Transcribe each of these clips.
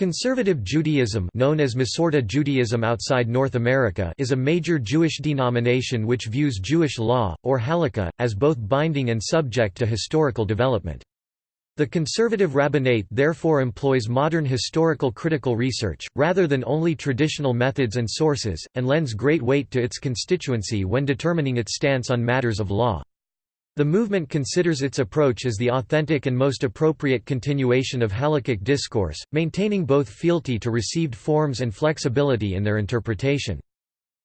Conservative Judaism known as Masorti Judaism outside North America is a major Jewish denomination which views Jewish law, or halakha, as both binding and subject to historical development. The conservative rabbinate therefore employs modern historical critical research, rather than only traditional methods and sources, and lends great weight to its constituency when determining its stance on matters of law. The movement considers its approach as the authentic and most appropriate continuation of halakhic discourse, maintaining both fealty to received forms and flexibility in their interpretation.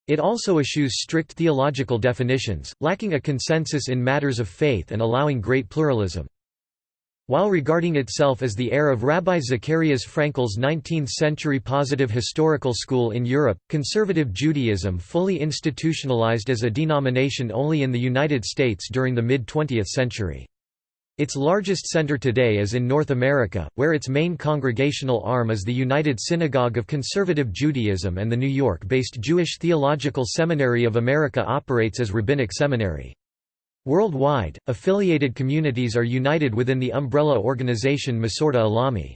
It also eschews strict theological definitions, lacking a consensus in matters of faith and allowing great pluralism. While regarding itself as the heir of Rabbi Zacharias Frankel's 19th-century positive historical school in Europe, conservative Judaism fully institutionalized as a denomination only in the United States during the mid-20th century. Its largest center today is in North America, where its main congregational arm is the United Synagogue of Conservative Judaism and the New York-based Jewish Theological Seminary of America operates as Rabbinic Seminary. Worldwide, affiliated communities are united within the umbrella organization Masorti Olami.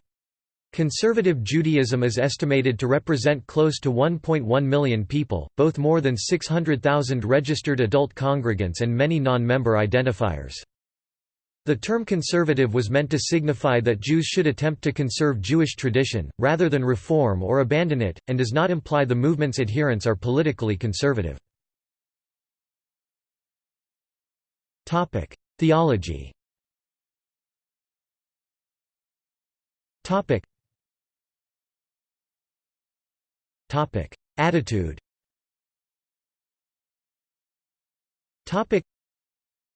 Conservative Judaism is estimated to represent close to 1.1 million people, both more than 600,000 registered adult congregants and many non-member identifiers. The term conservative was meant to signify that Jews should attempt to conserve Jewish tradition, rather than reform or abandon it, and does not imply the movement's adherents are politically conservative. Theology. Attitude. Topic.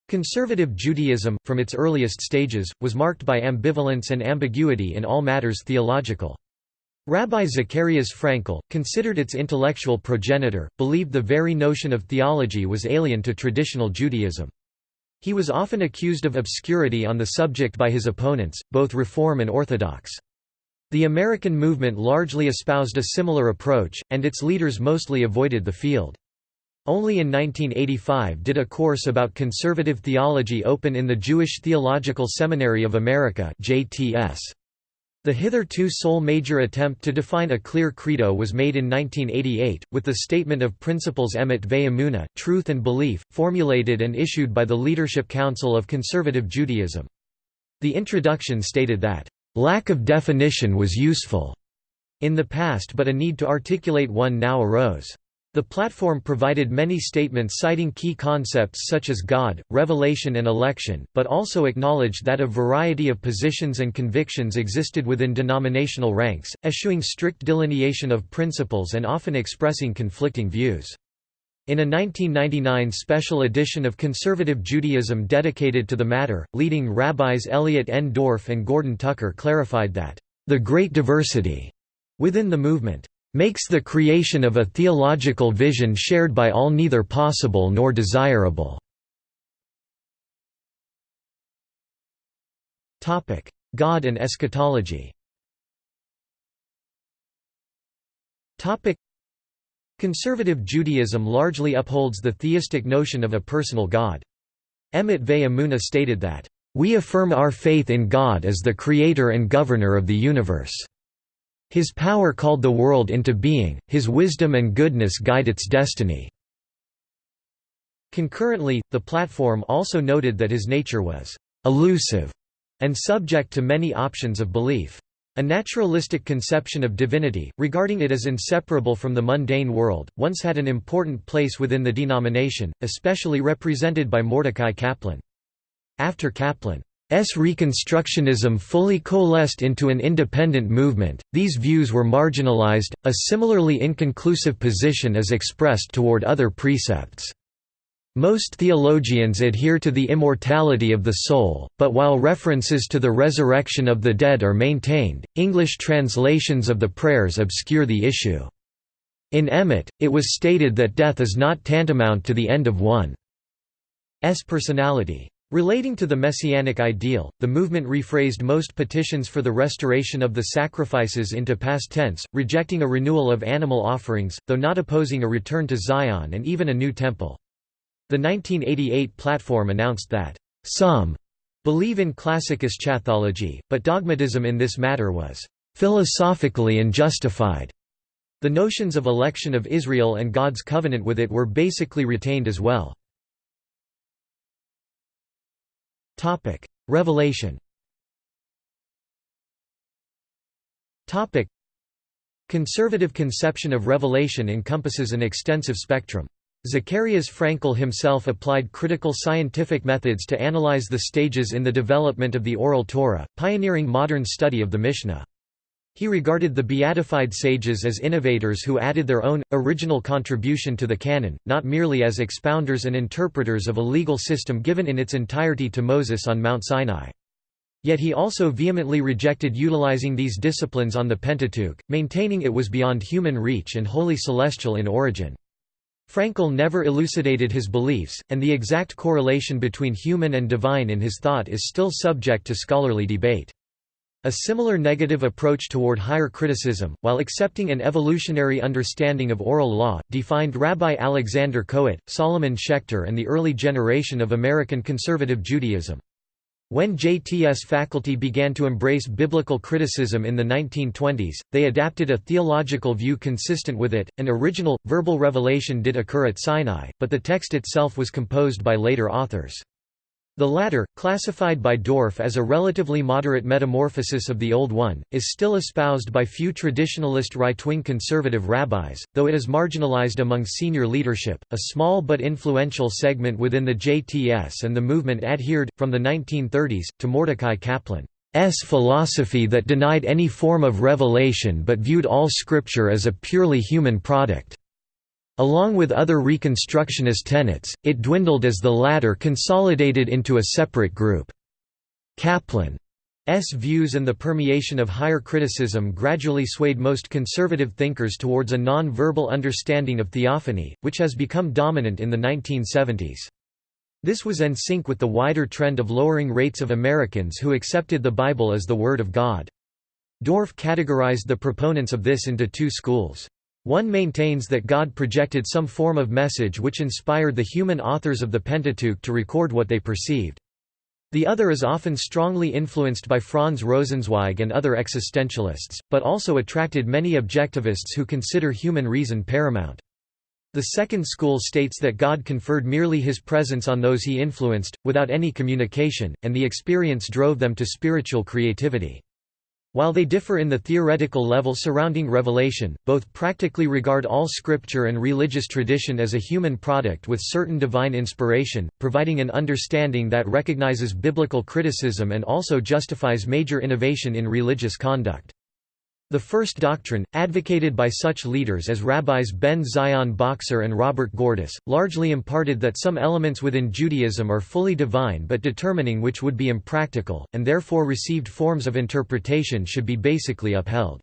Conservative Judaism, from its earliest stages, was marked by ambivalence and ambiguity in all matters theological. Rabbi Zacharias Frankel, considered its intellectual progenitor, believed the very notion of theology was alien to traditional Judaism. He was often accused of obscurity on the subject by his opponents, both Reform and Orthodox. The American movement largely espoused a similar approach, and its leaders mostly avoided the field. Only in 1985 did a course about conservative theology open in the Jewish Theological Seminary of America JTS. The hitherto sole major attempt to define a clear credo was made in 1988, with the Statement of Principles Emet Ve'emunah, Truth and Belief, formulated and issued by the Leadership Council of Conservative Judaism. The introduction stated that, "...lack of definition was useful." in the past but a need to articulate one now arose. The platform provided many statements citing key concepts such as God, revelation and election, but also acknowledged that a variety of positions and convictions existed within denominational ranks, eschewing strict delineation of principles and often expressing conflicting views. In a 1999 special edition of Conservative Judaism dedicated to the matter, leading rabbis Elliot N. Dorff and Gordon Tucker clarified that, "...the great diversity," within the movement makes the creation of a theological vision shared by all neither possible nor desirable." God and eschatology Conservative Judaism largely upholds the theistic notion of a personal God. Emet Ve'emunah stated that, "...we affirm our faith in God as the creator and governor of the universe." His power called the world into being, his wisdom and goodness guide its destiny." Concurrently, the platform also noted that his nature was «elusive» and subject to many options of belief. A naturalistic conception of divinity, regarding it as inseparable from the mundane world, once had an important place within the denomination, especially represented by Mordecai Kaplan. After Kaplan. Reconstructionism fully coalesced into an independent movement, these views were marginalized, a similarly inconclusive position is expressed toward other precepts. Most theologians adhere to the immortality of the soul, but while references to the resurrection of the dead are maintained, English translations of the prayers obscure the issue. In Emet, it was stated that death is not tantamount to the end of one's personality. Relating to the messianic ideal, the movement rephrased most petitions for the restoration of the sacrifices into past tense, rejecting a renewal of animal offerings, though not opposing a return to Zion and even a new temple. The 1988 platform announced that, "...some believe in classic eschatology, but dogmatism in this matter was philosophically and justified. The notions of election of Israel and God's covenant with it were basically retained as well. Revelation Conservative conception of revelation encompasses an extensive spectrum. Zacharias Frankel himself applied critical scientific methods to analyze the stages in the development of the Oral Torah, pioneering modern study of the Mishnah. He regarded the beatified sages as innovators who added their own, original contribution to the canon, not merely as expounders and interpreters of a legal system given in its entirety to Moses on Mount Sinai. Yet he also vehemently rejected utilizing these disciplines on the Pentateuch, maintaining it was beyond human reach and wholly celestial in origin. Frankel never elucidated his beliefs, and the exact correlation between human and divine in his thought is still subject to scholarly debate. A similar negative approach toward higher criticism, while accepting an evolutionary understanding of oral law, defined Rabbi Alexander Kohut, Solomon Schechter and the early generation of American conservative Judaism. When JTS faculty began to embrace biblical criticism in the 1920s, they adapted a theological view consistent with it. An original, verbal revelation did occur at Sinai, but the text itself was composed by later authors. The latter, classified by Dorff as a relatively moderate metamorphosis of the Old One, is still espoused by few traditionalist right-wing conservative rabbis, though it is marginalized among senior leadership. A small but influential segment within the JTS and the movement adhered, from the 1930s, to Mordecai Kaplan's philosophy that denied any form of revelation but viewed all scripture as a purely human product. Along with other Reconstructionist tenets, it dwindled as the latter consolidated into a separate group. Kaplan's views and the permeation of higher criticism gradually swayed most conservative thinkers towards a non-verbal understanding of theophany, which has become dominant in the 1970s. This was in sync with the wider trend of lowering rates of Americans who accepted the Bible as the Word of God. Dorff categorized the proponents of this into two schools. One maintains that God projected some form of message which inspired the human authors of the Pentateuch to record what they perceived. The other is often strongly influenced by Franz Rosenzweig and other existentialists, but also attracted many objectivists who consider human reason paramount. The second school states that God conferred merely his presence on those he influenced, without any communication, and the experience drove them to spiritual creativity. While they differ in the theoretical level surrounding revelation, both practically regard all scripture and religious tradition as a human product with certain divine inspiration, providing an understanding that recognizes biblical criticism and also justifies major innovation in religious conduct. The first doctrine, advocated by such leaders as Rabbis Ben Zion Bokser and Robert Gordis, largely imparted that some elements within Judaism are fully divine but determining which would be impractical, and therefore received forms of interpretation should be basically upheld.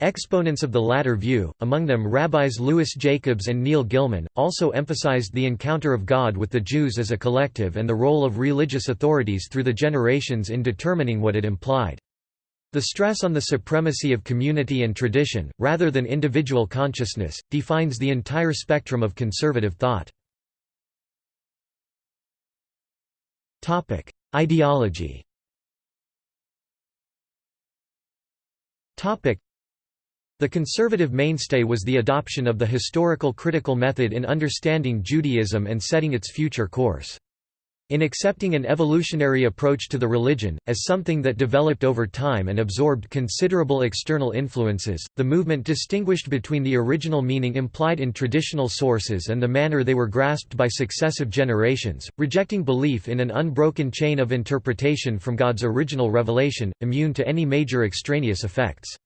Exponents of the latter view, among them rabbis Louis Jacobs and Neil Gillman, also emphasized the encounter of God with the Jews as a collective and the role of religious authorities through the generations in determining what it implied. The stress on the supremacy of community and tradition, rather than individual consciousness, defines the entire spectrum of conservative thought. Ideology The conservative mainstay was the adoption of the historical critical method in understanding Judaism and setting its future course. In accepting an evolutionary approach to the religion, as something that developed over time and absorbed considerable external influences, the movement distinguished between the original meaning implied in traditional sources and the manner they were grasped by successive generations, rejecting belief in an unbroken chain of interpretation from God's original revelation, immune to any major extraneous effects.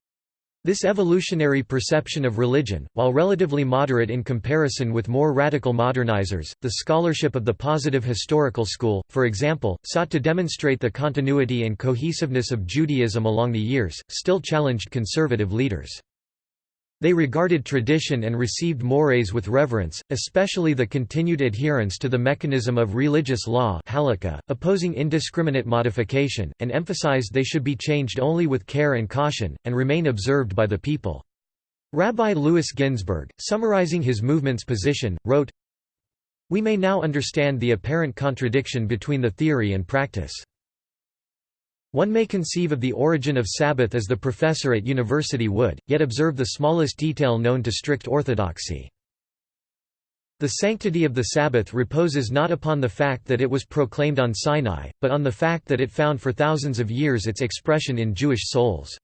This evolutionary perception of religion, while relatively moderate in comparison with more radical modernizers, the scholarship of the positive historical school, for example, sought to demonstrate the continuity and cohesiveness of Judaism along the years, still challenged conservative leaders. They regarded tradition and received mores with reverence, especially the continued adherence to the mechanism of religious law halakha, opposing indiscriminate modification, and emphasized they should be changed only with care and caution, and remain observed by the people. Rabbi Louis Ginzberg, summarizing his movement's position, wrote, We may now understand the apparent contradiction between the theory and practice. One may conceive of the origin of Sabbath as the professor at university would, yet observe the smallest detail known to strict orthodoxy. The sanctity of the Sabbath reposes not upon the fact that it was proclaimed on Sinai, but on the fact that it found for thousands of years its expression in Jewish souls.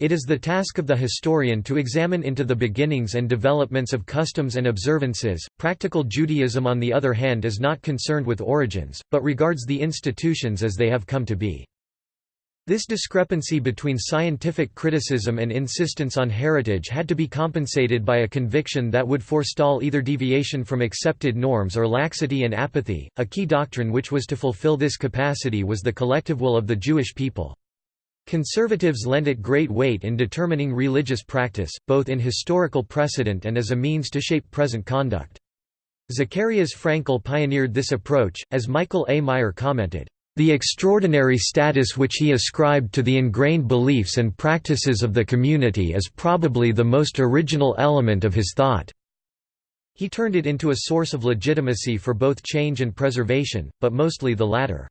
It is the task of the historian to examine into the beginnings and developments of customs and observances. Practical Judaism, on the other hand, is not concerned with origins, but regards the institutions as they have come to be. This discrepancy between scientific criticism and insistence on heritage had to be compensated by a conviction that would forestall either deviation from accepted norms or laxity and apathy. A key doctrine which was to fulfill this capacity was the collective will of the Jewish people. Conservatives lend it great weight in determining religious practice, both in historical precedent and as a means to shape present conduct. Zacharias Frankel pioneered this approach, as Michael A. Meyer commented. The extraordinary status which he ascribed to the ingrained beliefs and practices of the community is probably the most original element of his thought. He turned it into a source of legitimacy for both change and preservation, but mostly the latter.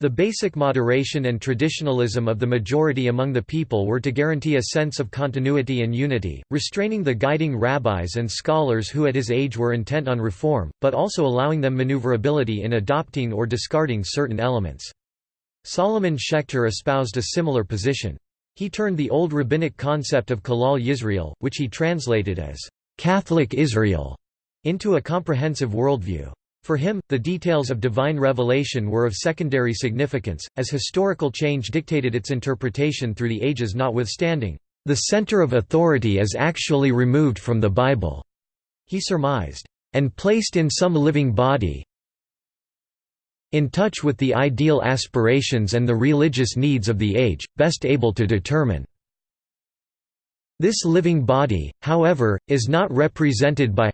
The basic moderation and traditionalism of the majority among the people were to guarantee a sense of continuity and unity, restraining the guiding rabbis and scholars who at his age were intent on reform, but also allowing them maneuverability in adopting or discarding certain elements. Solomon Schechter espoused a similar position. He turned the old rabbinic concept of Klal Yisrael, which he translated as Catholic Israel, into a comprehensive worldview. For him, the details of divine revelation were of secondary significance, as historical change dictated its interpretation through the ages notwithstanding. The center of authority is actually removed from the Bible, he surmised, and placed in some living body in touch with the ideal aspirations and the religious needs of the age, best able to determine. This living body, however, is not represented by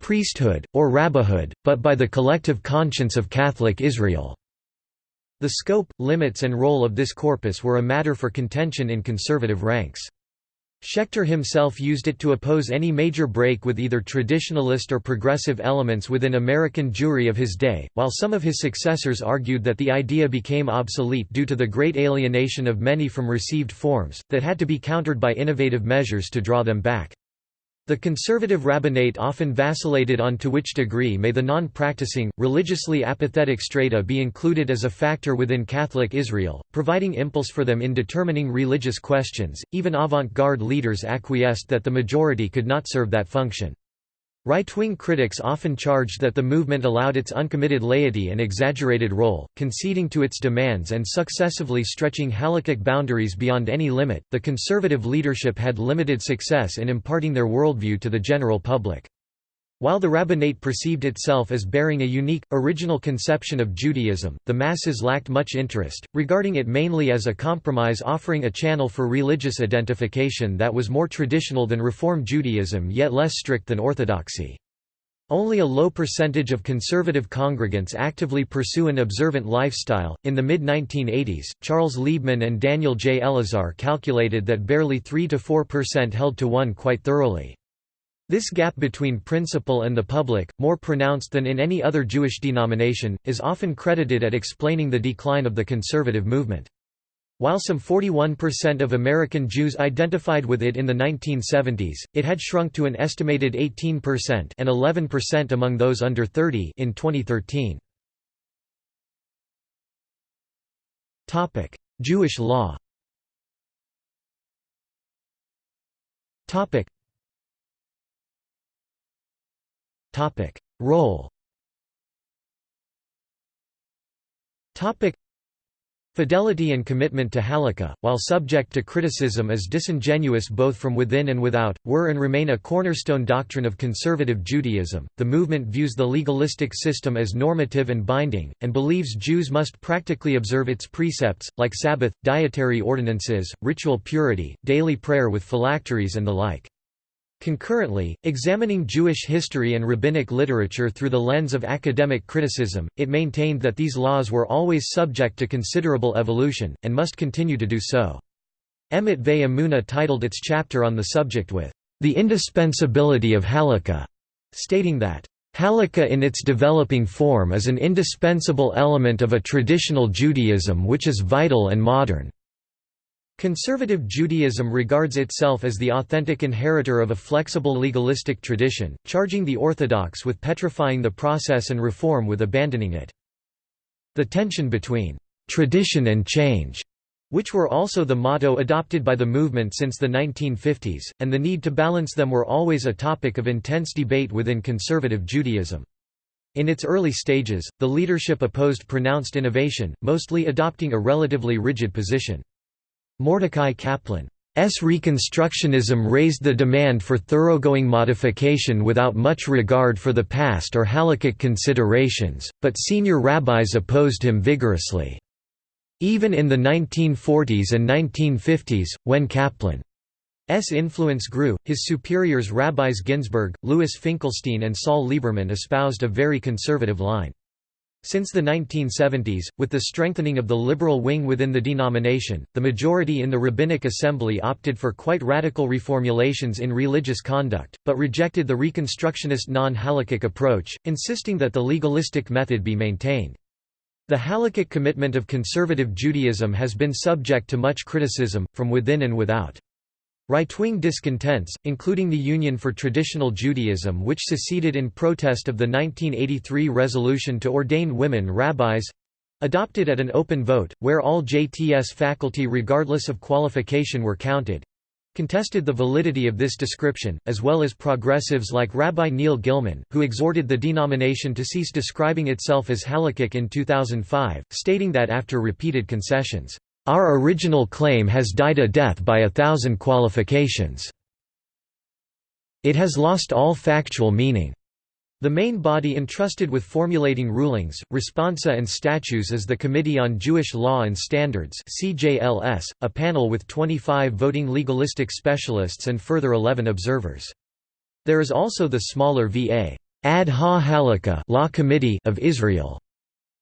priesthood, or rabbihood, but by the collective conscience of Catholic Israel. The scope, limits and role of this corpus were a matter for contention in conservative ranks. Schechter himself used it to oppose any major break with either traditionalist or progressive elements within American Jewry of his day, while some of his successors argued that the idea became obsolete due to the great alienation of many from received forms, that had to be countered by innovative measures to draw them back. The conservative rabbinate often vacillated on to which degree may the non-practicing, religiously apathetic strata be included as a factor within Catholic Israel, providing impulse for them in determining religious questions. Even avant-garde leaders acquiesced that the majority could not serve that function. Right-wing critics often charged that the movement allowed its uncommitted laity an exaggerated role, conceding to its demands and successively stretching halakhic boundaries beyond any limit. The conservative leadership had limited success in imparting their worldview to the general public. While the rabbinate perceived itself as bearing a unique, original conception of Judaism, the masses lacked much interest, regarding it mainly as a compromise offering a channel for religious identification that was more traditional than Reform Judaism yet less strict than Orthodoxy. Only a low percentage of conservative congregants actively pursue an observant lifestyle. In the mid 1980s, Charles Liebman and Daniel J. Elazar calculated that barely 3 to 4% held to one quite thoroughly. This gap between principle and the public, more pronounced than in any other Jewish denomination, is often credited at explaining the decline of the conservative movement. While some 41% of American Jews identified with it in the 1970s, it had shrunk to an estimated 18% and 11% among those under 30 in 2013. Topic: Jewish law Topic: Role. Fidelity and commitment to halakha, while subject to criticism as disingenuous both from within and without, were and remain a cornerstone doctrine of conservative Judaism. The movement views the legalistic system as normative and binding, and believes Jews must practically observe its precepts, like Sabbath, dietary ordinances, ritual purity, daily prayer with phylacteries and the like. Concurrently, examining Jewish history and rabbinic literature through the lens of academic criticism, it maintained that these laws were always subject to considerable evolution, and must continue to do so. Emet Ve titled its chapter on the subject with, "...the indispensability of halakha", stating that, Halakha in its developing form is an indispensable element of a traditional Judaism which is vital and modern. Conservative Judaism regards itself as the authentic inheritor of a flexible legalistic tradition, charging the Orthodox with petrifying the process and reform with abandoning it. The tension between tradition and change which were also the motto adopted by the movement since the 1950s, and the need to balance them were always a topic of intense debate within conservative Judaism. In its early stages, the leadership opposed pronounced innovation, mostly adopting a relatively rigid position. Mordecai Kaplan S. Reconstructionism raised the demand for thoroughgoing modification without much regard for the past or halakhic considerations, but senior rabbis opposed him vigorously. Even in the 1940s and 1950s, when Kaplan's influence grew, his superiors Rabbis Ginzberg, Louis Finkelstein and Saul Lieberman espoused a very conservative line. Since the 1970s, with the strengthening of the liberal wing within the denomination, the majority in the Rabbinic Assembly opted for quite radical reformulations in religious conduct, but rejected the Reconstructionist non-halakhic approach, insisting that the legalistic method be maintained. The halakhic commitment of conservative Judaism has been subject to much criticism, from within and without. Right-wing discontents, including the Union for Traditional Judaism which seceded in protest of the 1983 resolution to ordain women rabbis—adopted at an open vote, where all JTS faculty regardless of qualification were counted, contested the validity of this description, as well as progressives like Rabbi Neil Gillman, who exhorted the denomination to cease describing itself as halakhic in 2005, stating that after repeated concessions, "...our original claim has died a death by a thousand qualifications. It has lost all factual meaning." The main body entrusted with formulating rulings, responsa and statutes is the Committee on Jewish Law and Standards CJLS, a panel with 25 voting legalistic specialists and further 11 observers. There is also the smaller VA Ad ha Law Committee of Israel's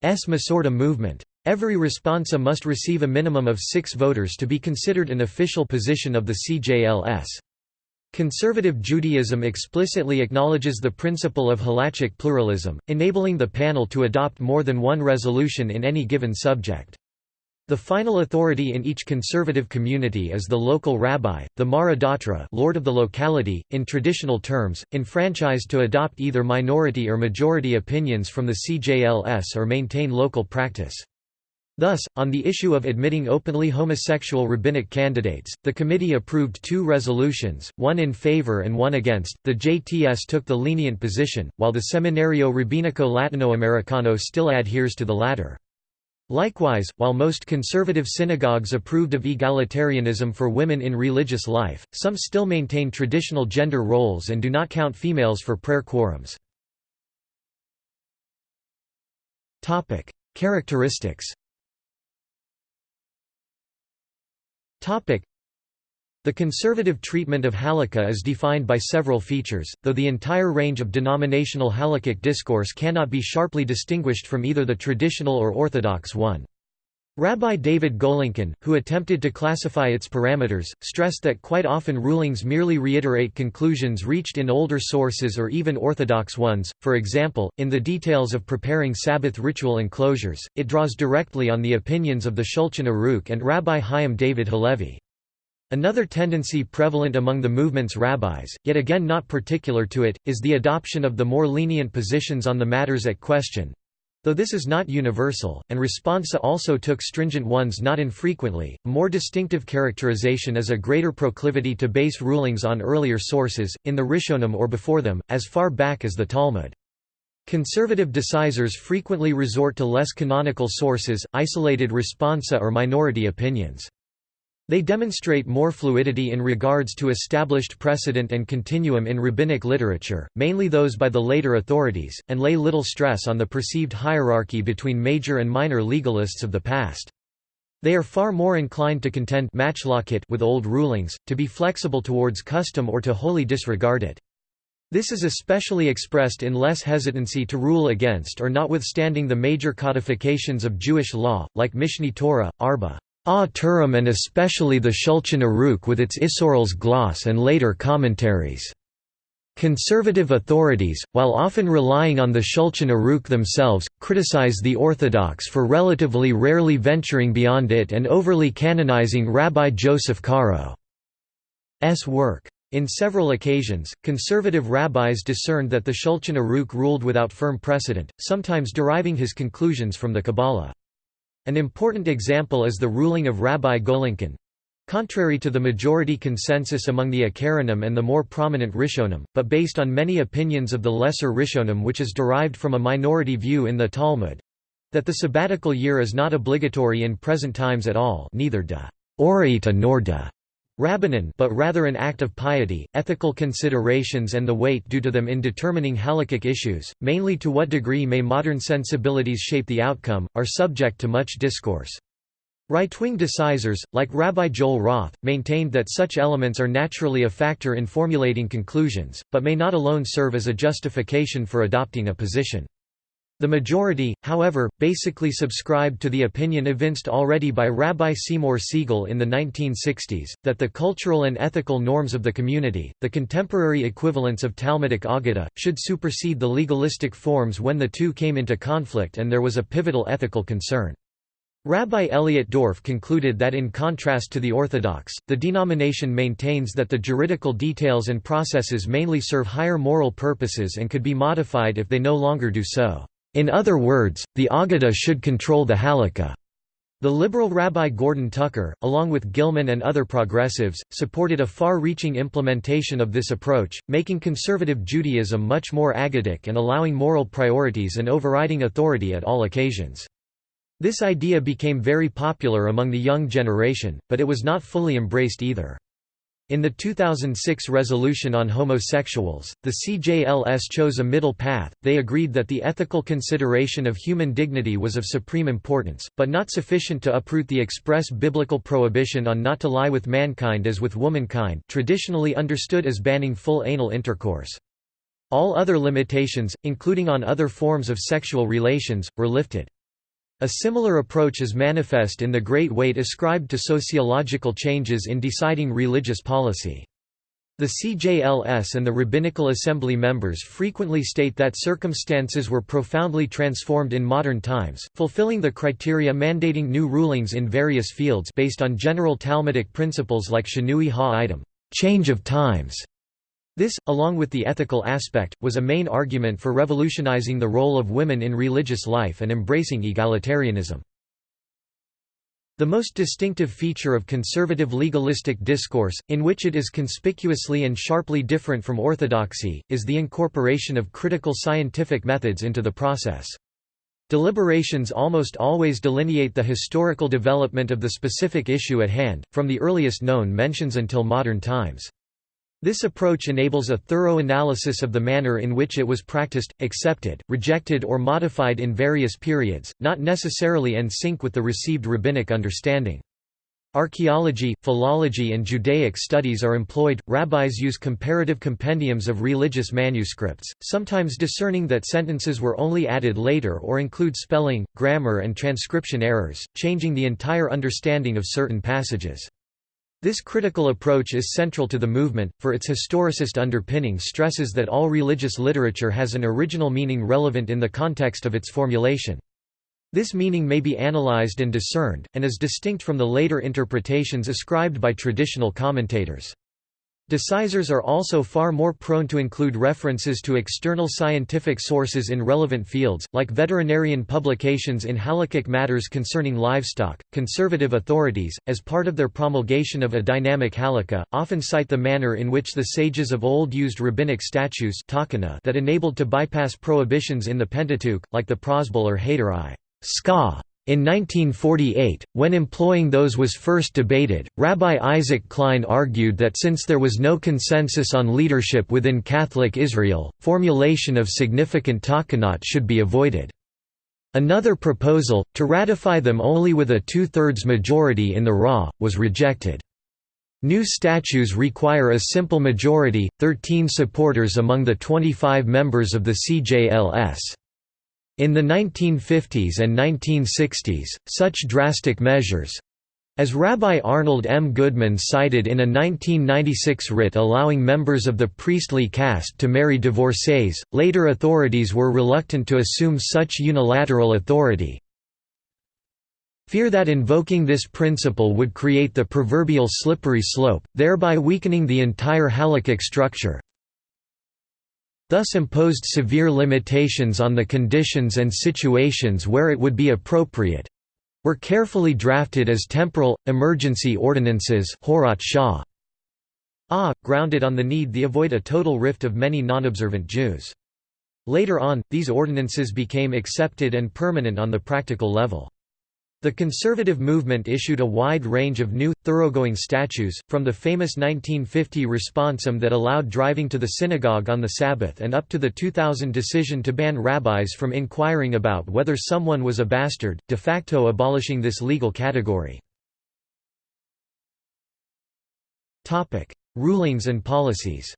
Masorti movement. Every responsa must receive a minimum of six voters to be considered an official position of the CJLS. Conservative Judaism explicitly acknowledges the principle of halachic pluralism, enabling the panel to adopt more than one resolution in any given subject. The final authority in each conservative community is the local rabbi, the Mara Datra lord of the locality, in traditional terms, enfranchised to adopt either minority or majority opinions from the CJLS or maintain local practice. Thus, on the issue of admitting openly homosexual rabbinic candidates, the committee approved two resolutions, one in favor and one against. The JTS took the lenient position, while the Seminario Rabbinico Latinoamericano still adheres to the latter. Likewise, while most conservative synagogues approved of egalitarianism for women in religious life, some still maintain traditional gender roles and do not count females for prayer quorums. Characteristics The conservative treatment of halakha is defined by several features, though the entire range of denominational halakhic discourse cannot be sharply distinguished from either the traditional or orthodox one. Rabbi David Golinkin, who attempted to classify its parameters, stressed that quite often rulings merely reiterate conclusions reached in older sources or even orthodox ones, for example, in the details of preparing Sabbath ritual enclosures, it draws directly on the opinions of the Shulchan Aruch and Rabbi Chaim David Halevi. Another tendency prevalent among the movement's rabbis, yet again not particular to it, is the adoption of the more lenient positions on the matters at question, Though this is not universal, and responsa also took stringent ones not infrequently, a more distinctive characterization is a greater proclivity to base rulings on earlier sources, in the Rishonim or before them, as far back as the Talmud. Conservative decisors frequently resort to less canonical sources, isolated responsa or minority opinions. They demonstrate more fluidity in regards to established precedent and continuum in rabbinic literature, mainly those by the later authorities, and lay little stress on the perceived hierarchy between major and minor legalists of the past. They are far more inclined to contend with old rulings, to be flexible towards custom or to wholly disregard it. This is especially expressed in less hesitancy to rule against or notwithstanding the major codifications of Jewish law, like Mishneh Torah, Arba. Ah Turim and especially the Shulchan Aruch with its Isserles' gloss and later commentaries. Conservative authorities, while often relying on the Shulchan Aruch themselves, criticize the Orthodox for relatively rarely venturing beyond it and overly canonizing Rabbi Joseph Caro's work. In several occasions, conservative rabbis discerned that the Shulchan Aruch ruled without firm precedent, sometimes deriving his conclusions from the Kabbalah. An important example is the ruling of Rabbi Golinkin, Contrary to the majority consensus among the Acharonim and the more prominent Rishonim, but based on many opinions of the lesser Rishonim which is derived from a minority view in the Talmud—that the sabbatical year is not obligatory in present times at all neither de oraita nor de rabbanan but rather an act of piety, ethical considerations and the weight due to them in determining halakhic issues, mainly to what degree may modern sensibilities shape the outcome, are subject to much discourse. Right-wing decisors, like Rabbi Joel Roth, maintained that such elements are naturally a factor in formulating conclusions, but may not alone serve as a justification for adopting a position. The majority, however, basically subscribed to the opinion evinced already by Rabbi Seymour Siegel in the 1960s, that the cultural and ethical norms of the community, the contemporary equivalents of Talmudic Aggadah, should supersede the legalistic forms when the two came into conflict and there was a pivotal ethical concern. Rabbi Elliot Dorff concluded that in contrast to the Orthodox, the denomination maintains that the juridical details and processes mainly serve higher moral purposes and could be modified if they no longer do so. In other words, the Aggadah should control the Halakha. The liberal Rabbi Gordon Tucker, along with Gillman and other progressives, supported a far-reaching implementation of this approach, making conservative Judaism much more aggadic and allowing moral priorities and overriding authority at all occasions. This idea became very popular among the young generation, but it was not fully embraced either. In the 2006 resolution on homosexuals, the CJLS chose a middle path. They agreed that the ethical consideration of human dignity was of supreme importance, but not sufficient to uproot the express biblical prohibition on not to lie with mankind as with womankind, traditionally understood as banning full anal intercourse. All other limitations, including on other forms of sexual relations, were lifted. A similar approach is manifest in the great weight ascribed to sociological changes in deciding religious policy. The CJLS and the Rabbinical Assembly members frequently state that circumstances were profoundly transformed in modern times, fulfilling the criteria mandating new rulings in various fields based on general Talmudic principles like shinui ha-item change of times", this, along with the ethical aspect, was a main argument for revolutionizing the role of women in religious life and embracing egalitarianism. The most distinctive feature of conservative legalistic discourse, in which it is conspicuously and sharply different from orthodoxy, is the incorporation of critical scientific methods into the process. Deliberations almost always delineate the historical development of the specific issue at hand, from the earliest known mentions until modern times. This approach enables a thorough analysis of the manner in which it was practiced, accepted, rejected or modified in various periods, not necessarily in sync with the received rabbinic understanding. Archaeology, philology and Judaic studies are employed. Rabbis use comparative compendiums of religious manuscripts, sometimes discerning that sentences were only added later or include spelling, grammar and transcription errors, changing the entire understanding of certain passages. This critical approach is central to the movement, for its historicist underpinning stresses that all religious literature has an original meaning relevant in the context of its formulation. This meaning may be analyzed and discerned, and is distinct from the later interpretations ascribed by traditional commentators. Decisors are also far more prone to include references to external scientific sources in relevant fields, like veterinarian publications in halakhic matters concerning livestock. Conservative authorities, as part of their promulgation of a dynamic halakha, often cite the manner in which the sages of old used rabbinic statutes that enabled to bypass prohibitions in the Pentateuch, like the Prosbul or Haderai. Ska in 1948, when employing those was first debated, Rabbi Isaac Klein argued that since there was no consensus on leadership within Catholic Israel, formulation of significant takanot should be avoided. Another proposal, to ratify them only with a two-thirds majority in the RA, was rejected. New statutes require a simple majority, 13 supporters among the 25 members of the CJLS. In the 1950s and 1960s, such drastic measures As Rabbi Arnold M. Goodman cited in a 1996 writ allowing members of the priestly caste to marry divorcees, later authorities were reluctant to assume such unilateral authority. Fear that invoking this principle would create the proverbial slippery slope, thereby weakening the entire halakhic structure, thus imposed severe limitations on the conditions and situations where it would be appropriate, were carefully drafted as temporal, emergency ordinances Shah. Ah, grounded on the need to avoid a total rift of many non-observant Jews. Later on, these ordinances became accepted and permanent on the practical level. The conservative movement issued a wide range of new, thoroughgoing statutes, from the famous 1950 responsum that allowed driving to the synagogue on the Sabbath and up to the 2000 decision to ban rabbis from inquiring about whether someone was a bastard, de facto abolishing this legal category. Rulings and policies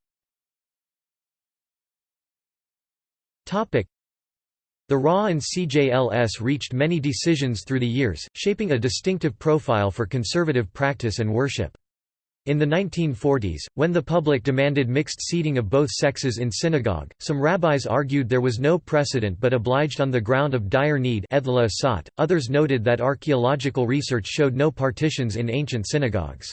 the RA and CJLS reached many decisions through the years, shaping a distinctive profile for conservative practice and worship. In the 1940s, when the public demanded mixed seating of both sexes in synagogue, some rabbis argued there was no precedent but obliged on the ground of dire need others noted that archaeological research showed no partitions in ancient synagogues.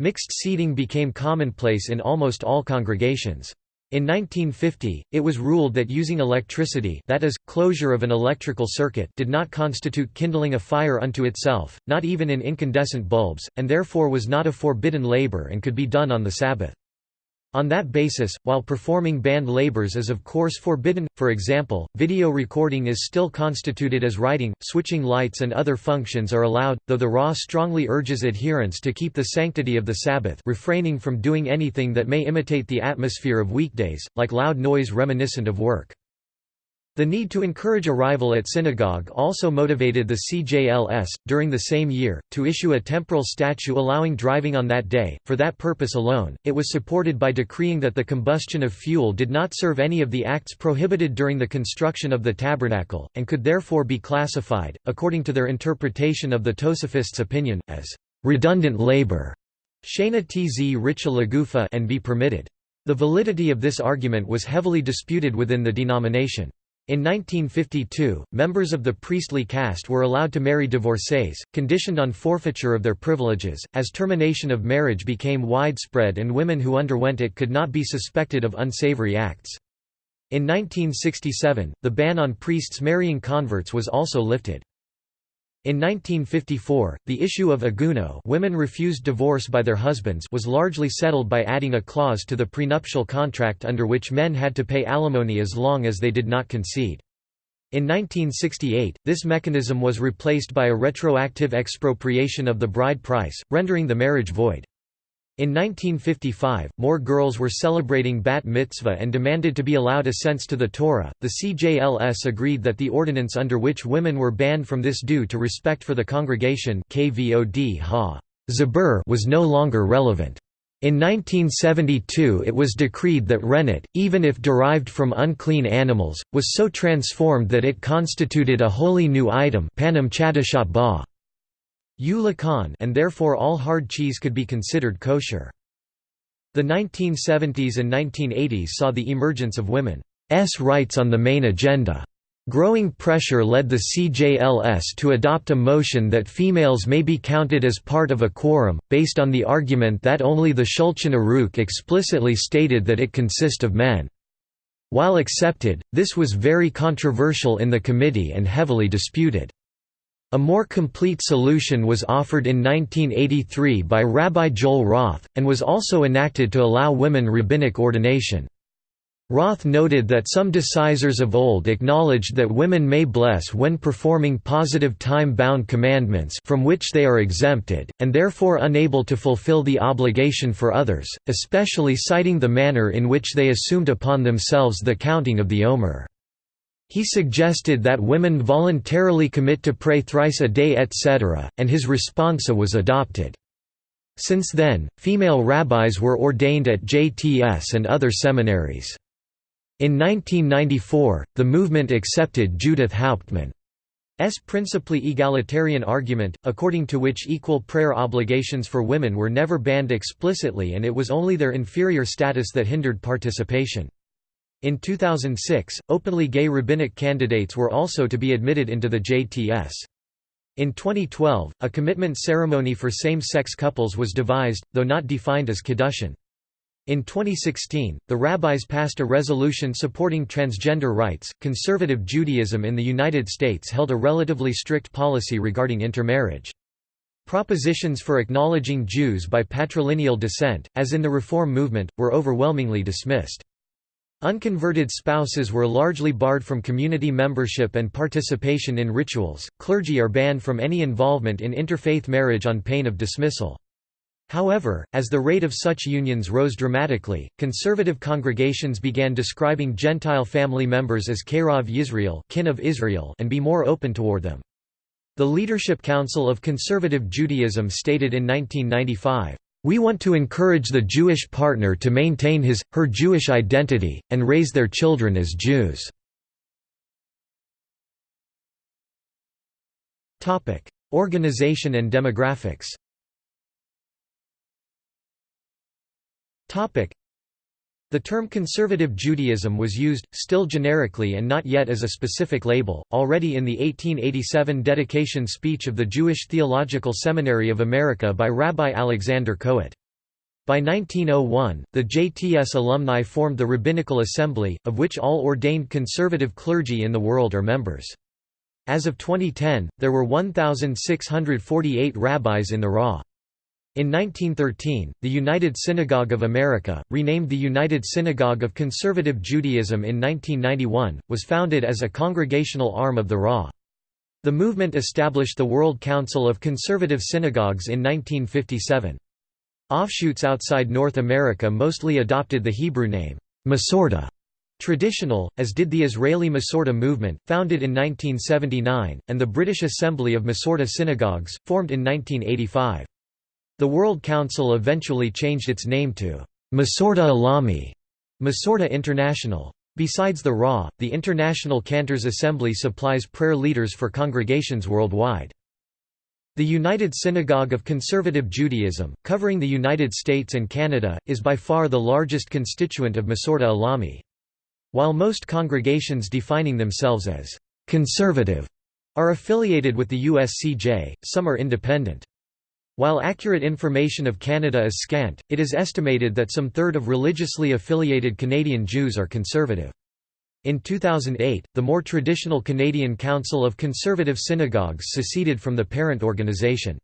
Mixed seating became commonplace in almost all congregations. In 1950, it was ruled that using electricity that is, closure of an electrical circuit did not constitute kindling a fire unto itself, not even in incandescent bulbs, and therefore was not a forbidden labor and could be done on the Sabbath. On that basis, while performing banned labors is of course forbidden, for example, video recording is still constituted as writing, switching lights and other functions are allowed, though the RA strongly urges adherents to keep the sanctity of the Sabbath refraining from doing anything that may imitate the atmosphere of weekdays, like loud noise reminiscent of work. The need to encourage arrival at synagogue also motivated the CJLS, during the same year, to issue a temporal statute allowing driving on that day. For that purpose alone, it was supported by decreeing that the combustion of fuel did not serve any of the acts prohibited during the construction of the tabernacle, and could therefore be classified, according to their interpretation of the Tosafists' opinion, as redundant labor Shana tz richa and be permitted. The validity of this argument was heavily disputed within the denomination. In 1952, members of the priestly caste were allowed to marry divorcees, conditioned on forfeiture of their privileges, as termination of marriage became widespread and women who underwent it could not be suspected of unsavory acts. In 1967, the ban on priests marrying converts was also lifted. In 1954, the issue of aguno women refused divorce by their husbands was largely settled by adding a clause to the prenuptial contract under which men had to pay alimony as long as they did not concede. In 1968, this mechanism was replaced by a retroactive expropriation of the bride price, rendering the marriage void. In 1955, more girls were celebrating bat mitzvah and demanded to be allowed ascents to the Torah. The CJLS agreed that the ordinance under which women were banned from this due to respect for the congregation KVOD ha was no longer relevant. In 1972 it was decreed that rennet, even if derived from unclean animals, was so transformed that it constituted a wholly new item panim ba and therefore all hard cheese could be considered kosher. The 1970s and 1980s saw the emergence of women's rights on the main agenda. Growing pressure led the CJLS to adopt a motion that females may be counted as part of a quorum, based on the argument that only the Shulchan Aruch explicitly stated that it consist of men. While accepted, this was very controversial in the committee and heavily disputed. A more complete solution was offered in 1983 by Rabbi Joel Roth, and was also enacted to allow women rabbinic ordination. Roth noted that some decisors of old acknowledged that women may bless when performing positive time-bound commandments from which they are exempted, and therefore unable to fulfill the obligation for others, especially citing the manner in which they assumed upon themselves the counting of the Omer. He suggested that women voluntarily commit to pray thrice a day etc., and his responsa was adopted. Since then, female rabbis were ordained at JTS and other seminaries. In 1994, the movement accepted Judith Hauptman. principally egalitarian argument, according to which equal prayer obligations for women were never banned explicitly and it was only their inferior status that hindered participation. In 2006, openly gay rabbinic candidates were also to be admitted into the JTS. In 2012, a commitment ceremony for same-sex couples was devised, though not defined as kiddushin. In 2016, the rabbis passed a resolution supporting transgender rights. Conservative Judaism in the United States held a relatively strict policy regarding intermarriage. Propositions for acknowledging Jews by patrilineal descent, as in the Reform movement, were overwhelmingly dismissed. Unconverted spouses were largely barred from community membership and participation in rituals. Clergy are banned from any involvement in interfaith marriage on pain of dismissal. However, as the rate of such unions rose dramatically, conservative congregations began describing Gentile family members as Kerov Yisrael kin of Israel and be more open toward them. The Leadership Council of Conservative Judaism stated in 1995, "...we want to encourage the Jewish partner to maintain his, her Jewish identity, and raise their children as Jews." Organization and demographics The term conservative Judaism was used, still generically and not yet as a specific label, already in the 1887 dedication speech of the Jewish Theological Seminary of America by Rabbi Alexander Kohut. By 1901, the JTS alumni formed the Rabbinical Assembly, of which all ordained conservative clergy in the world are members. As of 2010, there were 1,648 rabbis in the RA. In 1913, the United Synagogue of America, renamed the United Synagogue of Conservative Judaism in 1991, was founded as a congregational arm of the RA. The movement established the World Council of Conservative Synagogues in 1957. Offshoots outside North America mostly adopted the Hebrew name, Masorti, traditional, as did the Israeli Masorti movement, founded in 1979, and the British Assembly of Masorti Synagogues, formed in 1985. The World Council eventually changed its name to Masorti Olami, Masorti International. Besides the RA, the International Cantors Assembly supplies prayer leaders for congregations worldwide. The United Synagogue of Conservative Judaism, covering the United States and Canada, is by far the largest constituent of Masorti Olami. While most congregations defining themselves as «conservative» are affiliated with the USCJ, some are independent. While accurate information of Canada is scant, it is estimated that some third of religiously affiliated Canadian Jews are conservative. In 2008, the more traditional Canadian Council of Conservative Synagogues seceded from the parent organization.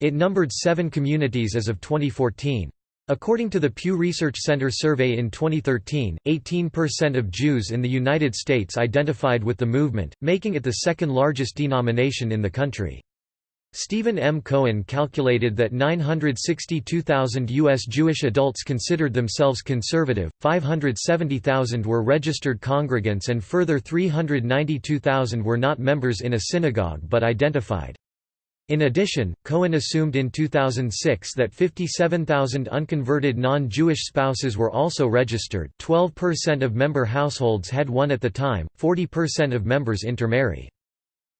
It numbered seven communities as of 2014. According to the Pew Research Center survey in 2013, 18% of Jews in the United States identified with the movement, making it the second largest denomination in the country. Stephen M. Cohen calculated that 962,000 U.S. Jewish adults considered themselves conservative, 570,000 were registered congregants and further 392,000 were not members in a synagogue but identified. In addition, Cohen assumed in 2006 that 57,000 unconverted non-Jewish spouses were also registered 12% of member households had one at the time, 40% of members intermarry.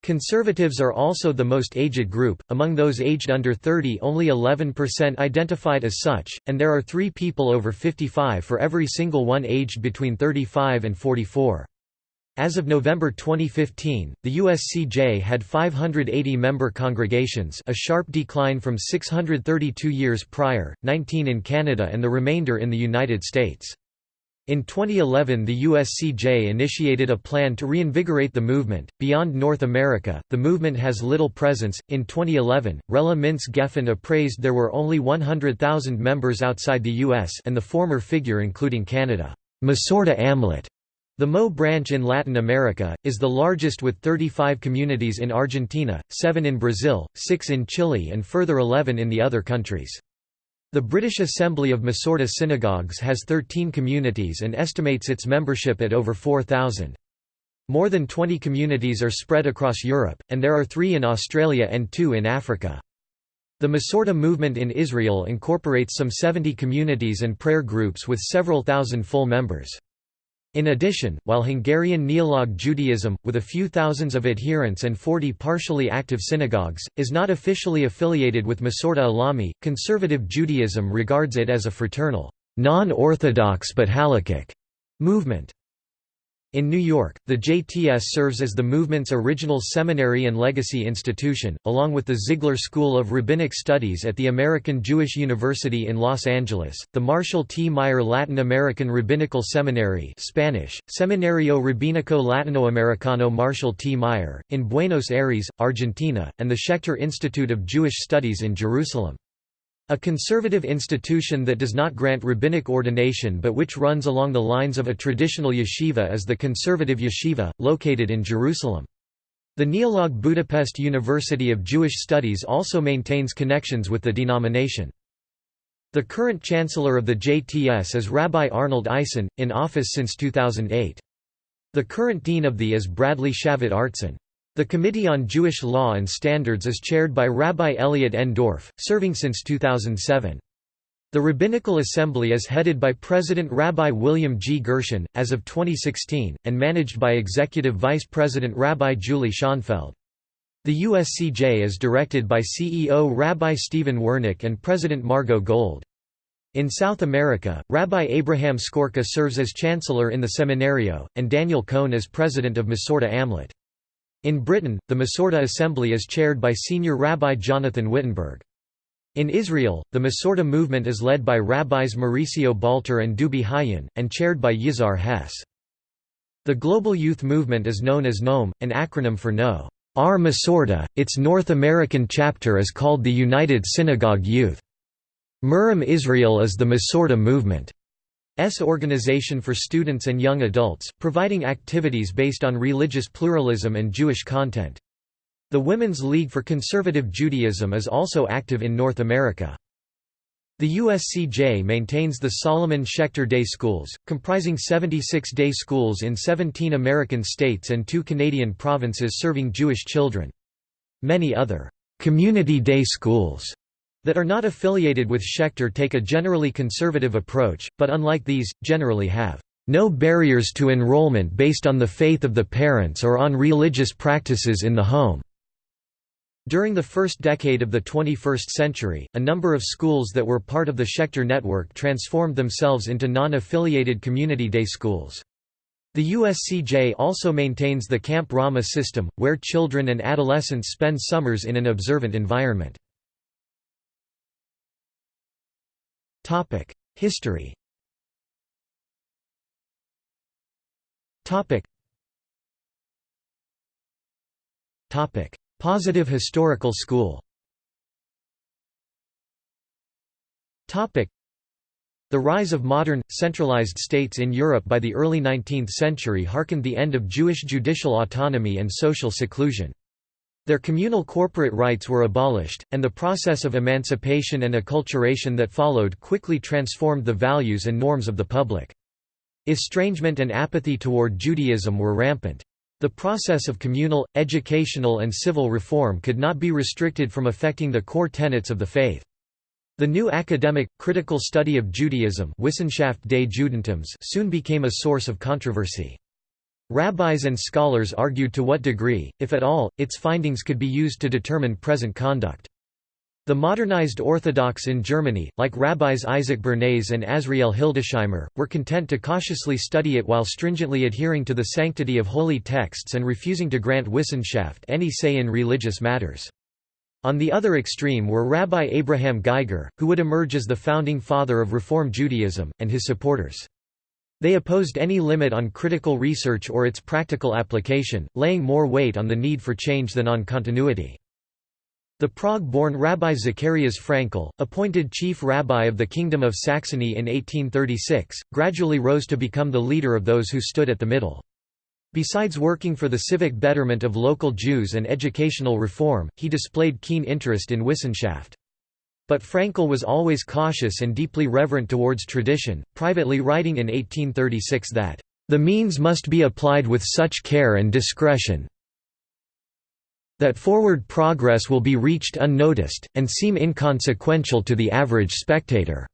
Conservatives are also the most aged group, among those aged under 30 only 11% identified as such, and there are three people over 55 for every single one aged between 35 and 44. As of November 2015, the USCJ had 580 member congregations a sharp decline from 632 years prior, 19 in Canada and the remainder in the United States. In 2011, the USCJ initiated a plan to reinvigorate the movement. Beyond North America, the movement has little presence. In 2011, Rella Mintz Geffen appraised there were only 100,000 members outside the US and the former figure including Canada. Masorti AmLat, the Mo branch in Latin America, is the largest with 35 communities in Argentina, 7 in Brazil, 6 in Chile and further 11 in the other countries. The British Assembly of Masorti Synagogues has 13 communities and estimates its membership at over 4,000. More than 20 communities are spread across Europe, and there are three in Australia and two in Africa. The Masorti movement in Israel incorporates some 70 communities and prayer groups with several thousand full members. In addition, while Hungarian Neolog Judaism, with a few thousands of adherents and 40 partially active synagogues, is not officially affiliated with Masorti Olami, conservative Judaism regards it as a fraternal, non-orthodox but halakhic movement. In New York, the JTS serves as the movement's original seminary and legacy institution, along with the Ziegler School of Rabbinic Studies at the American Jewish University in Los Angeles, the Marshall T. Meyer Latin American Rabbinical Seminary Spanish, Seminario Rabínico Latinoamericano Marshall T. Meyer, in Buenos Aires, Argentina, and the Schechter Institute of Jewish Studies in Jerusalem. A conservative institution that does not grant rabbinic ordination but which runs along the lines of a traditional yeshiva is the Conservative Yeshiva, located in Jerusalem. The Neolog Budapest University of Jewish Studies also maintains connections with the denomination. The current chancellor of the JTS is Rabbi Arnold Eisen, in office since 2008. The current dean of the is Bradley Shavit Artson. The Committee on Jewish Law and Standards is chaired by Rabbi Elliot N. Dorff, serving since 2007. The Rabbinical Assembly is headed by President Rabbi William G. Gershon, as of 2016, and managed by Executive Vice President Rabbi Julie Schonfeld. The USCJ is directed by CEO Rabbi Stephen Wernick and President Margot Gold. In South America, Rabbi Abraham Skorka serves as Chancellor in the Seminario, and Daniel Cohn as President of Masorti AmLat. In Britain, the Masorti Assembly is chaired by Senior Rabbi Jonathan Wittenberg. In Israel, the Masorti movement is led by Rabbis Mauricio Balter and Dubi Haiyun, and chaired by Yizhar Hess. The global youth movement is known as NOAM, an acronym for No. Ar Masorta, its North American chapter is called the United Synagogue Youth. Murim Israel is the Masorti movement. S organization for students and young adults, providing activities based on religious pluralism and Jewish content. The Women's League for Conservative Judaism is also active in North America. The USCJ maintains the Solomon Schechter Day Schools, comprising 76 day schools in 17 American states and two Canadian provinces serving Jewish children. Many other community day schools that are not affiliated with Schechter take a generally conservative approach, but unlike these, generally have no barriers to enrollment based on the faith of the parents or on religious practices in the home. During the first decade of the 21st century, a number of schools that were part of the Schechter network transformed themselves into non-affiliated community day schools. The USCJ also maintains the Camp Ramah system, where children and adolescents spend summers in an observant environment. Topic: History. Topic. Topic: Positive historical school. Topic: The rise of modern, centralized states in Europe by the early 19th century harkened the end of Jewish judicial autonomy and social seclusion. Their communal corporate rights were abolished, and the process of emancipation and acculturation that followed quickly transformed the values and norms of the public. Estrangement and apathy toward Judaism were rampant. The process of communal, educational and civil reform could not be restricted from affecting the core tenets of the faith. The new academic, critical study of Judaism Wissenschaft des Judentums soon became a source of controversy. Rabbis and scholars argued to what degree, if at all, its findings could be used to determine present conduct. The modernized Orthodox in Germany, like rabbis Isaac Bernays and Azriel Hildesheimer, were content to cautiously study it while stringently adhering to the sanctity of holy texts and refusing to grant Wissenschaft any say in religious matters. On the other extreme were Rabbi Abraham Geiger, who would emerge as the founding father of Reform Judaism, and his supporters. They opposed any limit on critical research or its practical application, laying more weight on the need for change than on continuity. The Prague-born Rabbi Zacharias Frankel, appointed chief rabbi of the Kingdom of Saxony in 1836, gradually rose to become the leader of those who stood at the middle. Besides working for the civic betterment of local Jews and educational reform, he displayed keen interest in Wissenschaft. But Frankel was always cautious and deeply reverent towards tradition, privately writing in 1836 that, "...the means must be applied with such care and discretion that forward progress will be reached unnoticed, and seem inconsequential to the average spectator."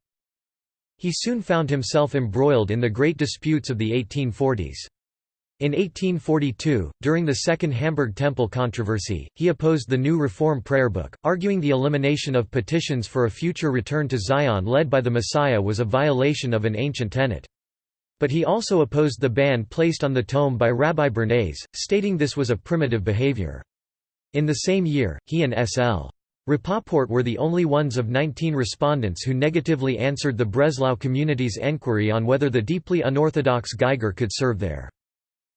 He soon found himself embroiled in the great disputes of the 1840s. In 1842, during the Second Hamburg Temple controversy, he opposed the new Reform Prayer Book, arguing the elimination of petitions for a future return to Zion led by the Messiah was a violation of an ancient tenet. But he also opposed the ban placed on the tome by Rabbi Bernays, stating this was a primitive behavior. In the same year, he and S.L. Rapoport were the only ones of 19 respondents who negatively answered the Breslau community's enquiry on whether the deeply unorthodox Geiger could serve there.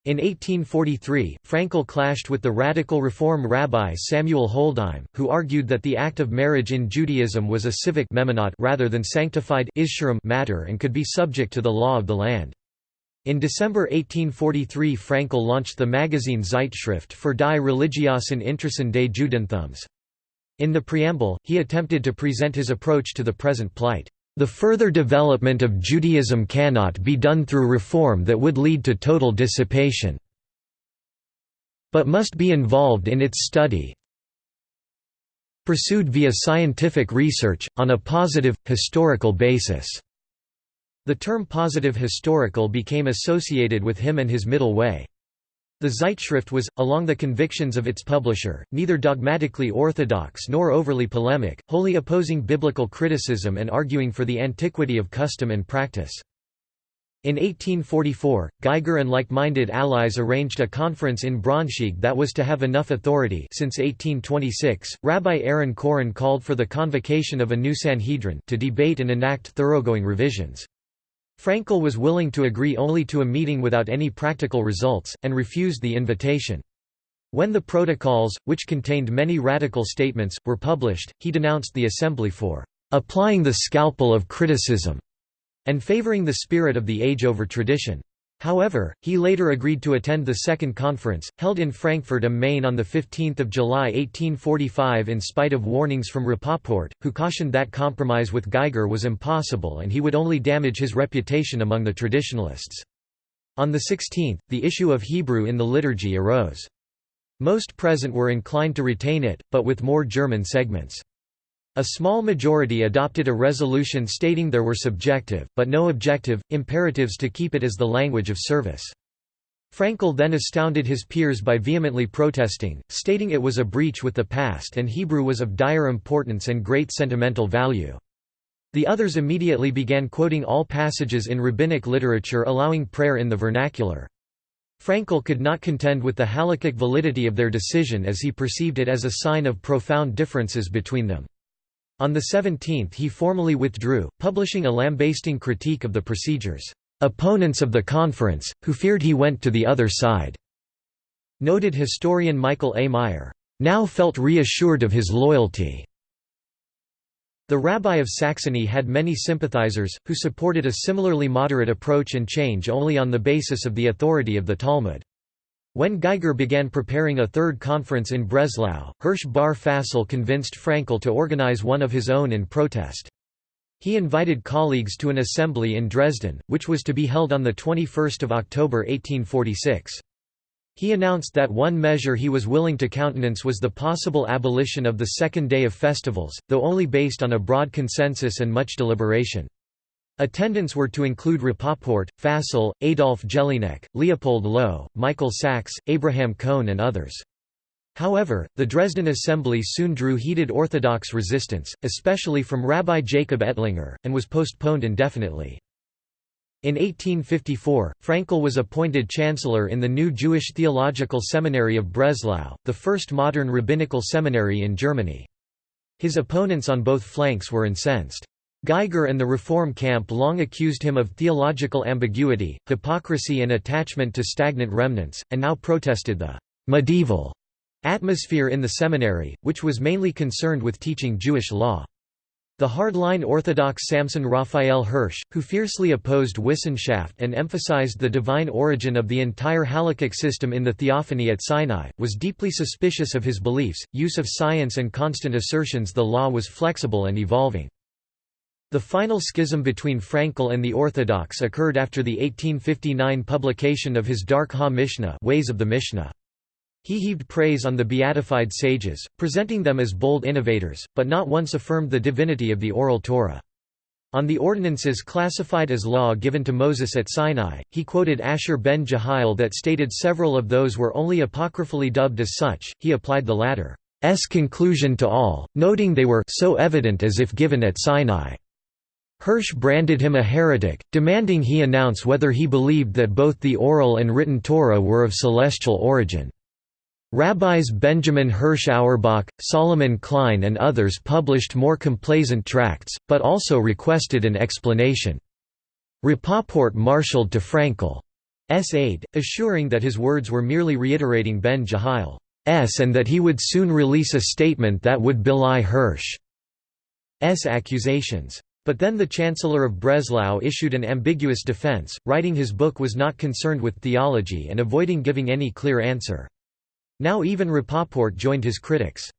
In 1843, Frankel clashed with the radical Reform rabbi Samuel Holdheim, who argued that the act of marriage in Judaism was a civic rather than sanctified matter and could be subject to the law of the land. In December 1843 Frankel launched the magazine Zeitschrift für die religiösen Interessen des Judentums. In the preamble, he attempted to present his approach to the present plight. The further development of Judaism cannot be done through reform that would lead to total dissipation, but must be involved in its study pursued via scientific research, on a positive, historical basis." The term positive historical became associated with him and his middle way. The Zeitschrift was, along the convictions of its publisher, neither dogmatically orthodox nor overly polemic, wholly opposing biblical criticism and arguing for the antiquity of custom and practice. In 1844, Geiger and like-minded allies arranged a conference in Braunschweig that was to have enough authority since 1826, Rabbi Aaron Chorin called for the convocation of a new Sanhedrin to debate and enact thoroughgoing revisions. Frankel was willing to agree only to a meeting without any practical results, and refused the invitation. When the protocols, which contained many radical statements, were published, he denounced the assembly for "...applying the scalpel of criticism", and favoring the spirit of the age over tradition. However, he later agreed to attend the second conference, held in Frankfurt am Main on 15 July 1845 in spite of warnings from Rapoport, who cautioned that compromise with Geiger was impossible and he would only damage his reputation among the traditionalists. On the 16th, the issue of Hebrew in the liturgy arose. Most present were inclined to retain it, but with more German segments. A small majority adopted a resolution stating there were subjective, but no objective, imperatives to keep it as the language of service. Frankel then astounded his peers by vehemently protesting, stating it was a breach with the past and Hebrew was of dire importance and great sentimental value. The others immediately began quoting all passages in rabbinic literature allowing prayer in the vernacular. Frankel could not contend with the halakhic validity of their decision as he perceived it as a sign of profound differences between them. On the 17th he formally withdrew, publishing a lambasting critique of the procedures. Opponents of the conference, who feared he went to the other side. Noted historian Michael A. Meyer, now felt reassured of his loyalty. The rabbi of Saxony had many sympathizers, who supported a similarly moderate approach and change only on the basis of the authority of the Talmud. When Geiger began preparing a third conference in Breslau, Hirsch Baer Fassel convinced Frankel to organize one of his own in protest. He invited colleagues to an assembly in Dresden, which was to be held on 21 October 1846. He announced that one measure he was willing to countenance was the possible abolition of the second day of festivals, though only based on a broad consensus and much deliberation. Attendants were to include Rapoport, Fassel, Adolf Jelinek, Leopold Low, Michael Sachs, Abraham Cohn and others. However, the Dresden Assembly soon drew heated Orthodox resistance, especially from Rabbi Jacob Ettlinger, and was postponed indefinitely. In 1854, Frankel was appointed chancellor in the new Jewish Theological Seminary of Breslau, the first modern rabbinical seminary in Germany. His opponents on both flanks were incensed. Geiger and the Reform camp long accused him of theological ambiguity, hypocrisy and attachment to stagnant remnants, and now protested the «medieval» atmosphere in the seminary, which was mainly concerned with teaching Jewish law. The hardline Orthodox Samson Raphael Hirsch, who fiercely opposed Wissenschaft and emphasized the divine origin of the entire halakhic system in the theophany at Sinai, was deeply suspicious of his beliefs, use of science and constant assertions the law was flexible and evolving. The final schism between Frankel and the Orthodox occurred after the 1859 publication of his Dark Ha-Mishnah Ways of the Mishnah. He heaved praise on the beatified sages, presenting them as bold innovators, but not once affirmed the divinity of the Oral Torah. On the ordinances classified as law given to Moses at Sinai, he quoted Asher ben Jehiel that stated several of those were only apocryphally dubbed as such, he applied the latter's conclusion to all, noting they were so evident as if given at Sinai. Hirsch branded him a heretic, demanding he announce whether he believed that both the oral and written Torah were of celestial origin. Rabbis Benjamin Hirsch Auerbach, Solomon Klein and others published more complaisant tracts, but also requested an explanation. Rapoport marshaled to Frankel's aid, assuring that his words were merely reiterating Ben Jehiel's and that he would soon release a statement that would belie Hirsch's accusations. But then the Chancellor of Breslau issued an ambiguous defense, writing his book was not concerned with theology and avoiding giving any clear answer. Now even Rapoport joined his critics.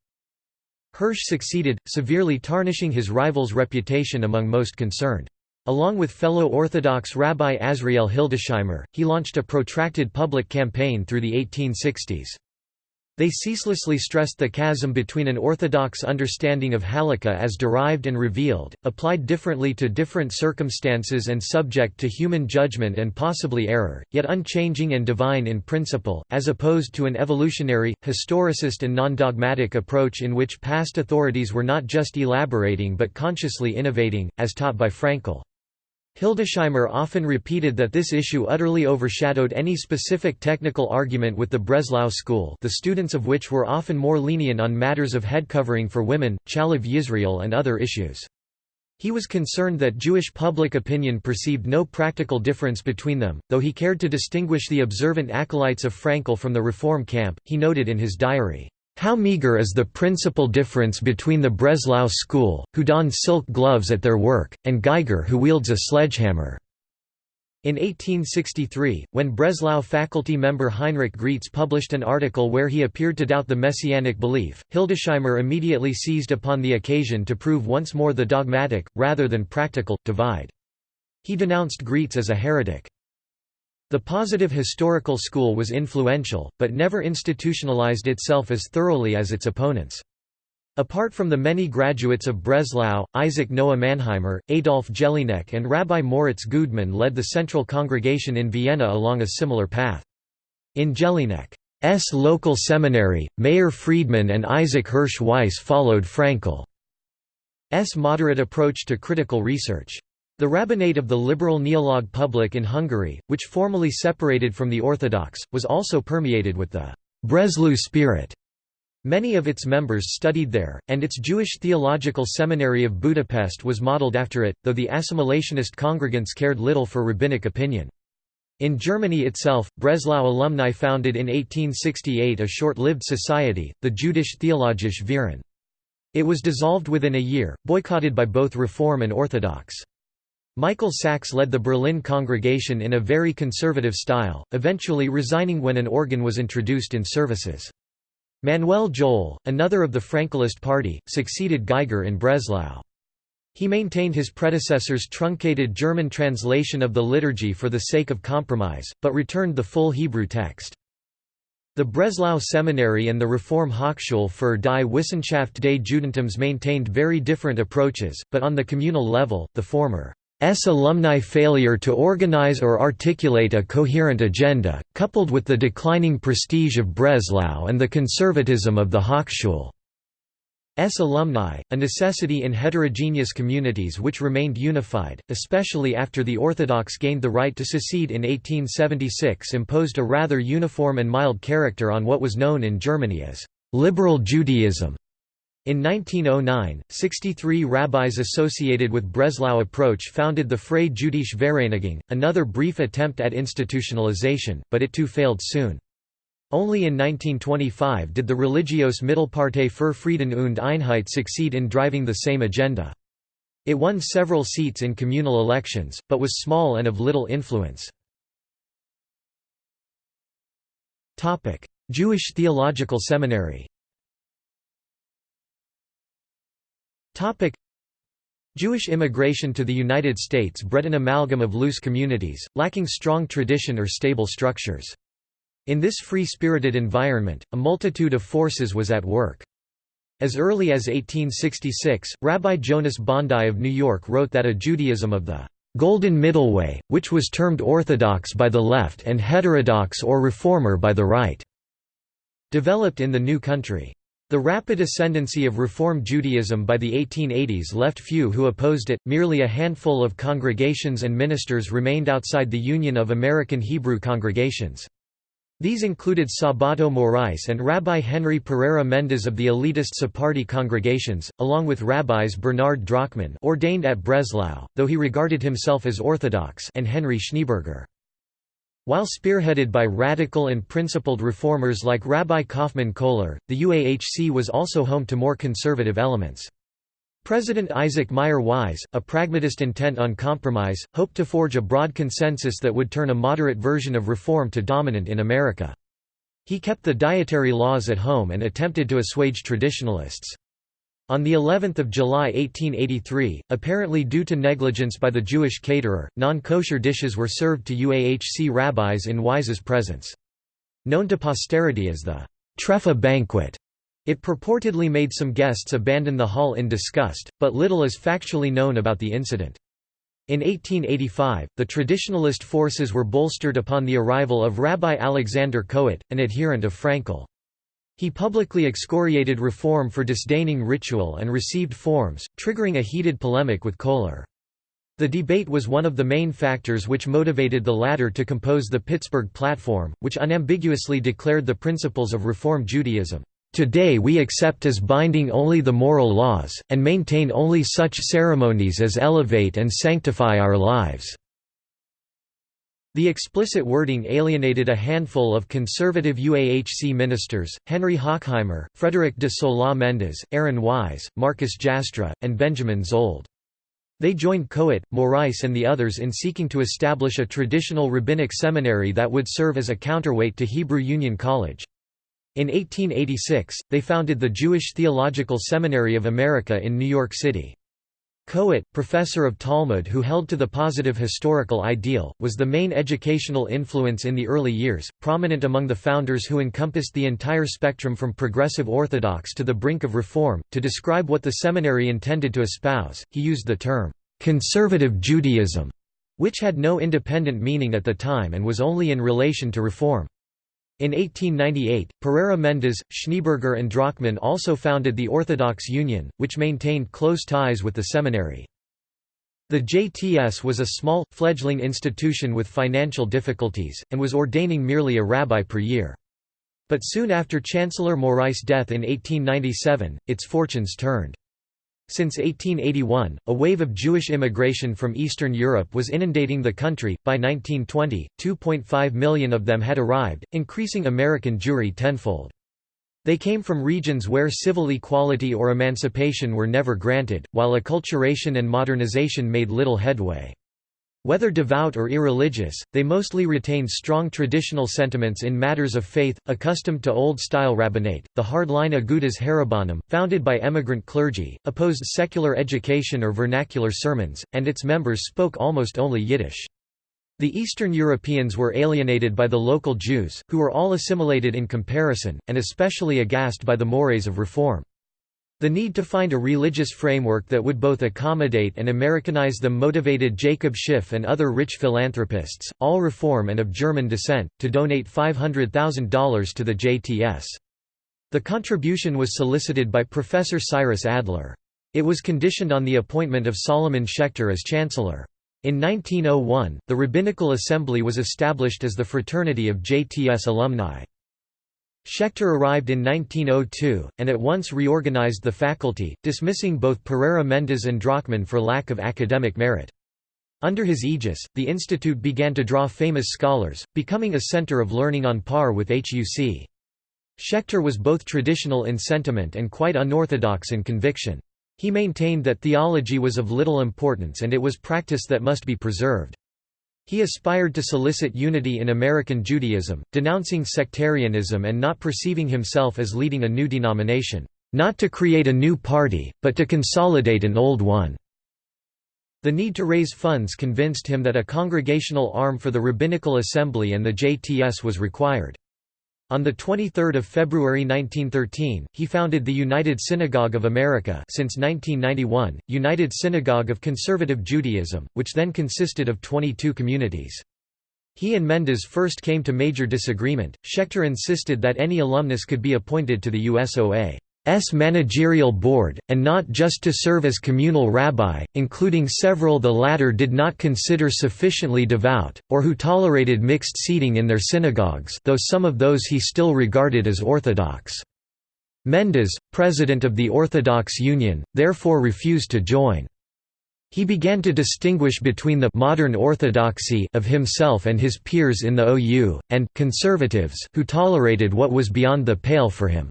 Hirsch succeeded, severely tarnishing his rival's reputation among most concerned. Along with fellow Orthodox Rabbi Azriel Hildesheimer, he launched a protracted public campaign through the 1860s. They ceaselessly stressed the chasm between an orthodox understanding of Halakha as derived and revealed, applied differently to different circumstances and subject to human judgment and possibly error, yet unchanging and divine in principle, as opposed to an evolutionary, historicist and non-dogmatic approach in which past authorities were not just elaborating but consciously innovating, as taught by Frankel. Hildesheimer often repeated that this issue utterly overshadowed any specific technical argument with the Breslau school the students of which were often more lenient on matters of head covering for women, Chalav Yisrael and other issues. He was concerned that Jewish public opinion perceived no practical difference between them, though he cared to distinguish the observant acolytes of Frankel from the reform camp, he noted in his diary, how meager is the principal difference between the Breslau school, who don silk gloves at their work, and Geiger who wields a sledgehammer. In 1863, when Breslau faculty member Heinrich Graetz published an article where he appeared to doubt the messianic belief, Hildesheimer immediately seized upon the occasion to prove once more the dogmatic, rather than practical, divide. He denounced Graetz as a heretic. The positive historical school was influential, but never institutionalized itself as thoroughly as its opponents. Apart from the many graduates of Breslau, Isaac Noah Mannheimer, Adolf Jelinek and Rabbi Moritz Güdemann led the central congregation in Vienna along a similar path. In Jelinek's local seminary, Meir Friedman and Isaac Hirsch Weiss followed Frankel's moderate approach to critical research. The rabbinate of the liberal Neolog public in Hungary, which formally separated from the Orthodox, was also permeated with the Breslau spirit. Many of its members studied there, and its Jewish Theological Seminary of Budapest was modeled after it, though the assimilationist congregants cared little for rabbinic opinion. In Germany itself, Breslau alumni founded in 1868 a short-lived society, the Jüdische Theologische Verein. It was dissolved within a year, boycotted by both Reform and Orthodox. Michael Sachs led the Berlin congregation in a very conservative style, eventually resigning when an organ was introduced in services. Manuel Joel, another of the Frankelist party, succeeded Geiger in Breslau. He maintained his predecessor's truncated German translation of the liturgy for the sake of compromise, but returned the full Hebrew text. The Breslau Seminary and the Reform Hochschule für die Wissenschaft des Judentums maintained very different approaches, but on the communal level, the former alumni failure to organize or articulate a coherent agenda, coupled with the declining prestige of Breslau and the conservatism of the Hochschule. S alumni, a necessity in heterogeneous communities which remained unified, especially after the Orthodox gained the right to secede in 1876 imposed a rather uniform and mild character on what was known in Germany as «liberal Judaism». In 1909, 63 rabbis associated with Breslau approach founded the Freie Jüdische Vereinigung, another brief attempt at institutionalization, but it too failed soon. Only in 1925 did the Religiöse Mittelpartei für Frieden und Einheit succeed in driving the same agenda. It won several seats in communal elections, but was small and of little influence. Jewish Theological Seminary Topic Jewish immigration to the United States bred an amalgam of loose communities, lacking strong tradition or stable structures. In this free-spirited environment, a multitude of forces was at work. As early as 1866, Rabbi Jonas Bondi of New York wrote that a Judaism of the "...golden middle way, which was termed orthodox by the left and heterodox or reformer by the right," developed in the new country. The rapid ascendancy of Reform Judaism by the 1880s left few who opposed it, merely a handful of congregations and ministers remained outside the Union of American Hebrew Congregations. These included Sabato Morais and Rabbi Henry Pereira Mendes of the elitist Sephardi congregations, along with rabbis Bernard Drachman ordained at Breslau, though he regarded himself as Orthodox and Henry Schneeberger. While spearheaded by radical and principled reformers like Rabbi Kaufman Kohler, the UAHC was also home to more conservative elements. President Isaac Mayer Wise, a pragmatist intent on compromise, hoped to forge a broad consensus that would turn a moderate version of reform to dominant in America. He kept the dietary laws at home and attempted to assuage traditionalists. On the 11th of July 1883, apparently due to negligence by the Jewish caterer, non-kosher dishes were served to UAHC rabbis in Wise's presence. Known to posterity as the Treffa banquet, it purportedly made some guests abandon the hall in disgust, but little is factually known about the incident. In 1885, the traditionalist forces were bolstered upon the arrival of Rabbi Alexander Kohut, an adherent of Frankel. He publicly excoriated reform for disdaining ritual and received forms, triggering a heated polemic with Kohler. The debate was one of the main factors which motivated the latter to compose the Pittsburgh Platform, which unambiguously declared the principles of Reform Judaism. Today we accept as binding only the moral laws, and maintain only such ceremonies as elevate and sanctify our lives." The explicit wording alienated a handful of conservative UAHC ministers, Henry Hochheimer, Frederick de Sola Mendes, Aaron Wise, Marcus Jastrow, and Benjamin Szold. They joined Kohut, Morais and the others in seeking to establish a traditional rabbinic seminary that would serve as a counterweight to Hebrew Union College. In 1886, they founded the Jewish Theological Seminary of America in New York City. Kohut, professor of Talmud who held to the positive historical ideal, was the main educational influence in the early years, prominent among the founders who encompassed the entire spectrum from progressive orthodox to the brink of reform. To describe what the seminary intended to espouse, he used the term, conservative Judaism, which had no independent meaning at the time and was only in relation to reform. In 1898, Pereira Mendes, Schneeberger and Drachman also founded the Orthodox Union, which maintained close ties with the seminary. The JTS was a small, fledgling institution with financial difficulties, and was ordaining merely a rabbi per year. But soon after Chancellor Morais' death in 1897, its fortunes turned. Since 1881, a wave of Jewish immigration from Eastern Europe was inundating the country. By 1920, 2.5 million of them had arrived, increasing American Jewry tenfold. They came from regions where civil equality or emancipation were never granted, while acculturation and modernization made little headway. Whether devout or irreligious, they mostly retained strong traditional sentiments in matters of faith, accustomed to old-style rabbinate. The hardline Agudas Harabbanim, founded by emigrant clergy, opposed secular education or vernacular sermons, and its members spoke almost only Yiddish. The Eastern Europeans were alienated by the local Jews, who were all assimilated in comparison, and especially aghast by the mores of reform. The need to find a religious framework that would both accommodate and Americanize them motivated Jacob Schiff and other rich philanthropists, all Reform and of German descent, to donate $500,000 to the JTS. The contribution was solicited by Professor Cyrus Adler. It was conditioned on the appointment of Solomon Schechter as chancellor. In 1901, the Rabbinical Assembly was established as the fraternity of JTS alumni. Schechter arrived in 1902, and at once reorganized the faculty, dismissing both Pereira Mendes and Drachman for lack of academic merit. Under his aegis, the institute began to draw famous scholars, becoming a center of learning on par with HUC. Schechter was both traditional in sentiment and quite unorthodox in conviction. He maintained that theology was of little importance and it was practice that must be preserved. He aspired to solicit unity in American Judaism, denouncing sectarianism and not perceiving himself as leading a new denomination, not to create a new party, but to consolidate an old one. The need to raise funds convinced him that a congregational arm for the Rabbinical Assembly and the JTS was required. On 23 February 1913, he founded the United Synagogue of America since 1991, United Synagogue of Conservative Judaism, which then consisted of 22 communities. He and Mendes first came to major disagreement. Schechter insisted that any alumnus could be appointed to the USOA. S managerial board, and not just to serve as communal rabbi, including several the latter did not consider sufficiently devout, or who tolerated mixed seating in their synagogues though some of those he still regarded as orthodox. Mendes, president of the Orthodox Union, therefore refused to join. He began to distinguish between the modern orthodoxy of himself and his peers in the OU, and conservatives who tolerated what was beyond the pale for him.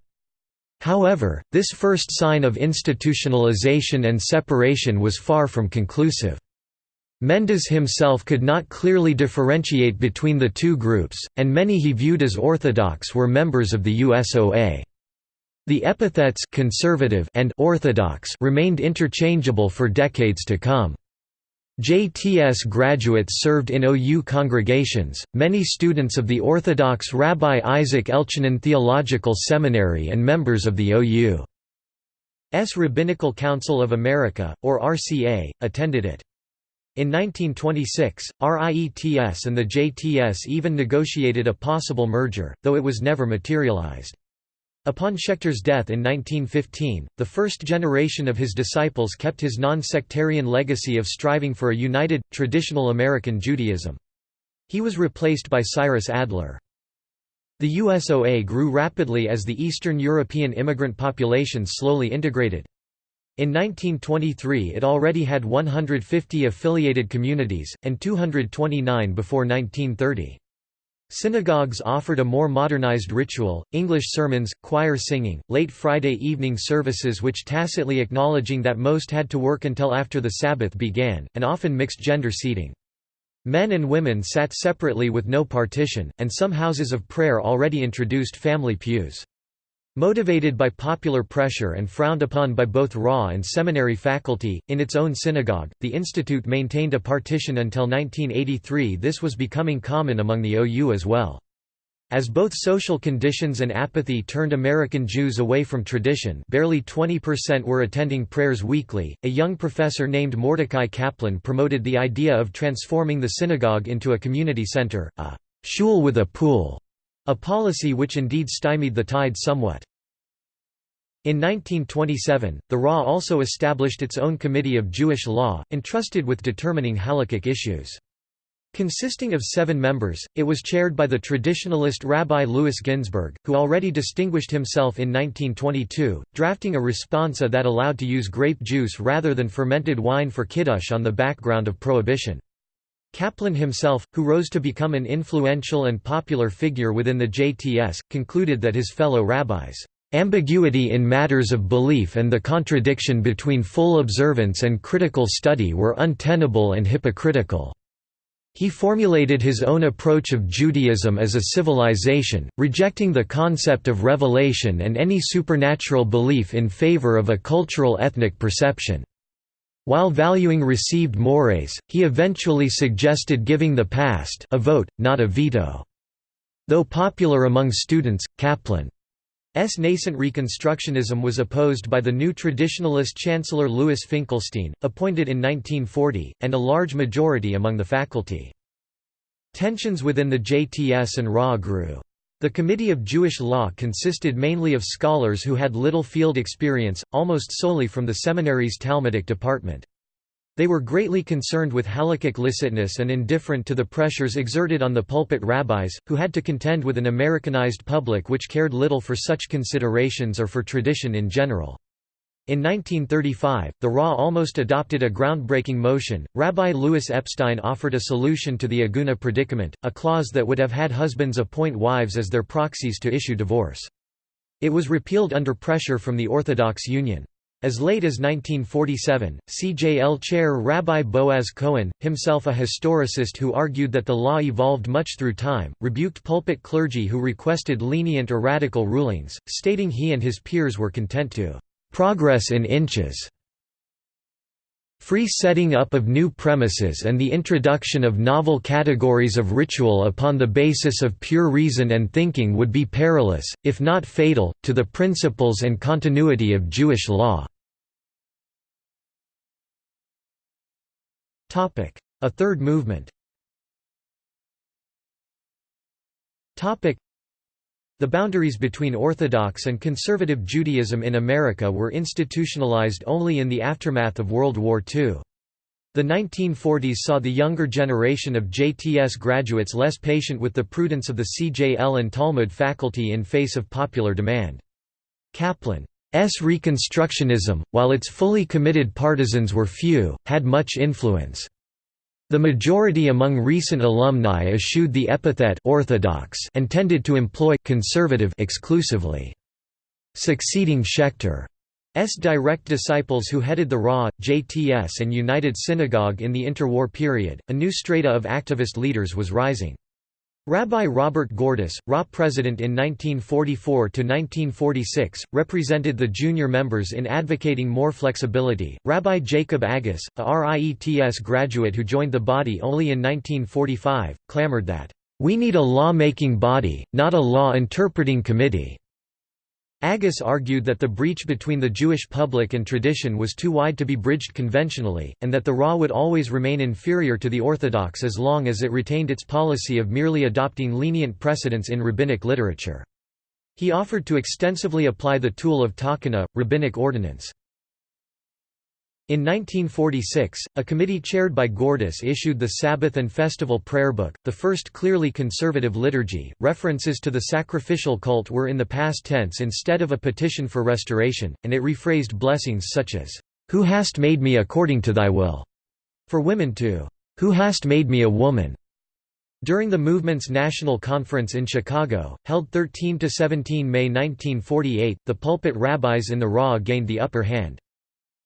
However, this first sign of institutionalization and separation was far from conclusive. Mendes himself could not clearly differentiate between the two groups, and many he viewed as orthodox were members of the USOA. The epithets conservative and orthodox remained interchangeable for decades to come. JTS graduates served in OU congregations, many students of the Orthodox Rabbi Isaac Elchanan Theological Seminary and members of the OU's Rabbinical Council of America, or RCA, attended it. In 1926, RIETS and the JTS even negotiated a possible merger, though it was never materialized. Upon Schechter's death in 1915, the first generation of his disciples kept his non-sectarian legacy of striving for a united, traditional American Judaism. He was replaced by Cyrus Adler. The USOA grew rapidly as the Eastern European immigrant population slowly integrated. In 1923 it already had 150 affiliated communities, and 229 before 1930. Synagogues offered a more modernized ritual, English sermons, choir singing, late Friday evening services which tacitly acknowledging that most had to work until after the Sabbath began, and often mixed gender seating. Men and women sat separately with no partition, and some houses of prayer already introduced family pews. Motivated by popular pressure and frowned upon by both raw and seminary faculty, in its own synagogue, the institute maintained a partition until 1983 this was becoming common among the OU as well. As both social conditions and apathy turned American Jews away from tradition barely 20% were attending prayers weekly, a young professor named Mordecai Kaplan promoted the idea of transforming the synagogue into a community center, a shul with a pool, a policy which indeed stymied the tide somewhat. In 1927, the RA also established its own Committee of Jewish Law, entrusted with determining halakhic issues. Consisting of seven members, it was chaired by the traditionalist Rabbi Louis Ginzberg, who already distinguished himself in 1922, drafting a responsa that allowed to use grape juice rather than fermented wine for kiddush on the background of prohibition. Kaplan himself, who rose to become an influential and popular figure within the JTS, concluded that his fellow rabbis' ambiguity in matters of belief and the contradiction between full observance and critical study were untenable and hypocritical. He formulated his own approach of Judaism as a civilization, rejecting the concept of revelation and any supernatural belief in favor of a cultural ethnic perception. While valuing received mores, he eventually suggested giving the past a vote, not a veto. Though popular among students, Kaplan's nascent Reconstructionism was opposed by the new traditionalist Chancellor Louis Finkelstein, appointed in 1940, and a large majority among the faculty. Tensions within the JTS and RA grew. The Committee of Jewish Law consisted mainly of scholars who had little field experience, almost solely from the seminary's Talmudic department. They were greatly concerned with halakhic licitness and indifferent to the pressures exerted on the pulpit rabbis, who had to contend with an Americanized public which cared little for such considerations or for tradition in general. In 1935, the RA almost adopted a groundbreaking motion. Rabbi Louis Epstein offered a solution to the Aguna predicament, a clause that would have had husbands appoint wives as their proxies to issue divorce. It was repealed under pressure from the Orthodox Union. As late as 1947, CJL chair Rabbi Boaz Cohen, himself a historicist who argued that the law evolved much through time, rebuked pulpit clergy who requested lenient or radical rulings, stating he and his peers were content to Progress in inches. Free setting up of new premises and the introduction of novel categories of ritual upon the basis of pure reason and thinking would be perilous, if not fatal, to the principles and continuity of Jewish law. A third movement the boundaries between Orthodox and conservative Judaism in America were institutionalized only in the aftermath of World War II. The 1940s saw the younger generation of JTS graduates less patient with the prudence of the CJL and Talmud faculty in face of popular demand. Kaplan's Reconstructionism, while its fully committed partisans were few, had much influence. The majority among recent alumni eschewed the epithet orthodox and tended to employ conservative exclusively. Succeeding Schechter's direct disciples who headed the RA, JTS and United Synagogue in the interwar period, a new strata of activist leaders was rising. Rabbi Robert Gordis, RA president in 1944–1946, represented the junior members in advocating more flexibility. Rabbi Jacob Agus, a RIETS graduate who joined the body only in 1945, clamored that, "...we need a law-making body, not a law-interpreting committee." Agus argued that the breach between the Jewish public and tradition was too wide to be bridged conventionally, and that the RA would always remain inferior to the Orthodox as long as it retained its policy of merely adopting lenient precedents in rabbinic literature. He offered to extensively apply the tool of takana, rabbinic ordinance. In 1946, a committee chaired by Gordis issued the Sabbath and Festival Prayer Book, the first clearly conservative liturgy. References to the sacrificial cult were in the past tense instead of a petition for restoration, and it rephrased blessings such as, Who hast made me according to thy will, for women to, Who hast made me a woman. During the movement's national conference in Chicago, held 13 to 17 May 1948, the pulpit rabbis in the RA gained the upper hand.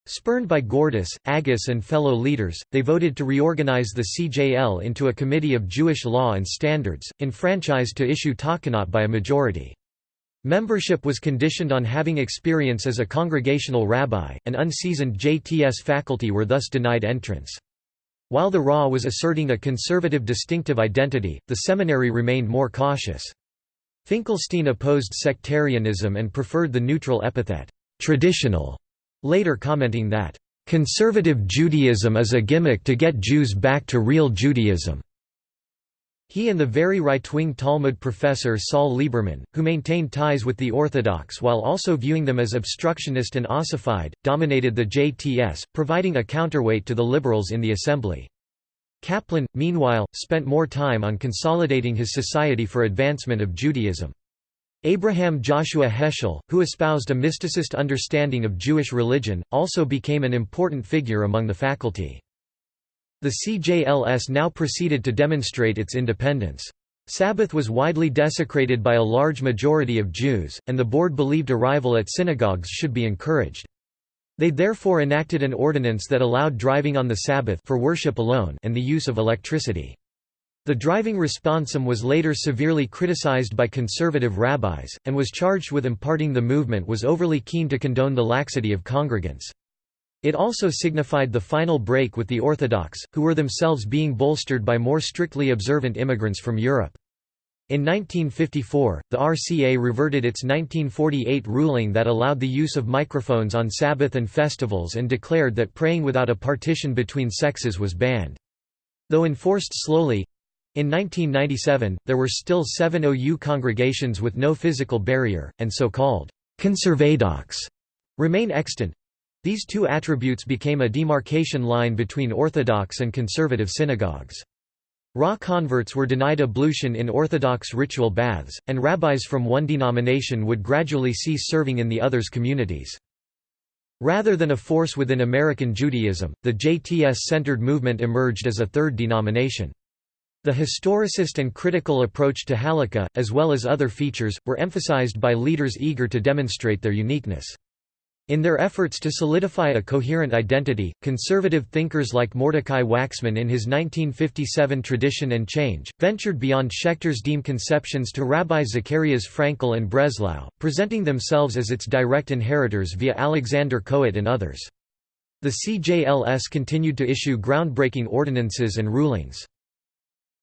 Spurned by Gordis, Agus and fellow leaders, they voted to reorganize the CJL into a committee of Jewish law and standards, enfranchised to issue takanot by a majority. Membership was conditioned on having experience as a congregational rabbi, and unseasoned JTS faculty were thus denied entrance. While the RA was asserting a conservative distinctive identity, the seminary remained more cautious. Finkelstein opposed sectarianism and preferred the neutral epithet, traditional later commenting that, "...conservative Judaism is a gimmick to get Jews back to real Judaism." He and the very right-wing Talmud professor Saul Lieberman, who maintained ties with the Orthodox while also viewing them as obstructionist and ossified, dominated the JTS, providing a counterweight to the liberals in the assembly. Kaplan, meanwhile, spent more time on consolidating his Society for Advancement of Judaism. Abraham Joshua Heschel, who espoused a mysticist understanding of Jewish religion, also became an important figure among the faculty. The CJLS now proceeded to demonstrate its independence. Sabbath was widely desecrated by a large majority of Jews, and the board believed arrival at synagogues should be encouraged. They therefore enacted an ordinance that allowed driving on the Sabbath for worship alone and the use of electricity. The driving responsum was later severely criticized by conservative rabbis, and was charged with imparting the movement was overly keen to condone the laxity of congregants. It also signified the final break with the Orthodox, who were themselves being bolstered by more strictly observant immigrants from Europe. In 1954, the RCA reverted its 1948 ruling that allowed the use of microphones on Sabbath and festivals and declared that praying without a partition between sexes was banned. Though enforced slowly, in 1997, there were still seven OU congregations with no physical barrier, and so-called conservadox remain extant. These two attributes became a demarcation line between Orthodox and conservative synagogues. Raw converts were denied ablution in Orthodox ritual baths, and rabbis from one denomination would gradually cease serving in the other's communities. Rather than a force within American Judaism, the JTS-centered movement emerged as a third denomination. The historicist and critical approach to Halakha, as well as other features, were emphasized by leaders eager to demonstrate their uniqueness. In their efforts to solidify a coherent identity, conservative thinkers like Mordecai Waxman in his 1957 Tradition and Change, ventured beyond Schechter's Deem conceptions to Rabbi Zacharias Frankel and Breslau, presenting themselves as its direct inheritors via Alexander Cohen and others. The CJLS continued to issue groundbreaking ordinances and rulings.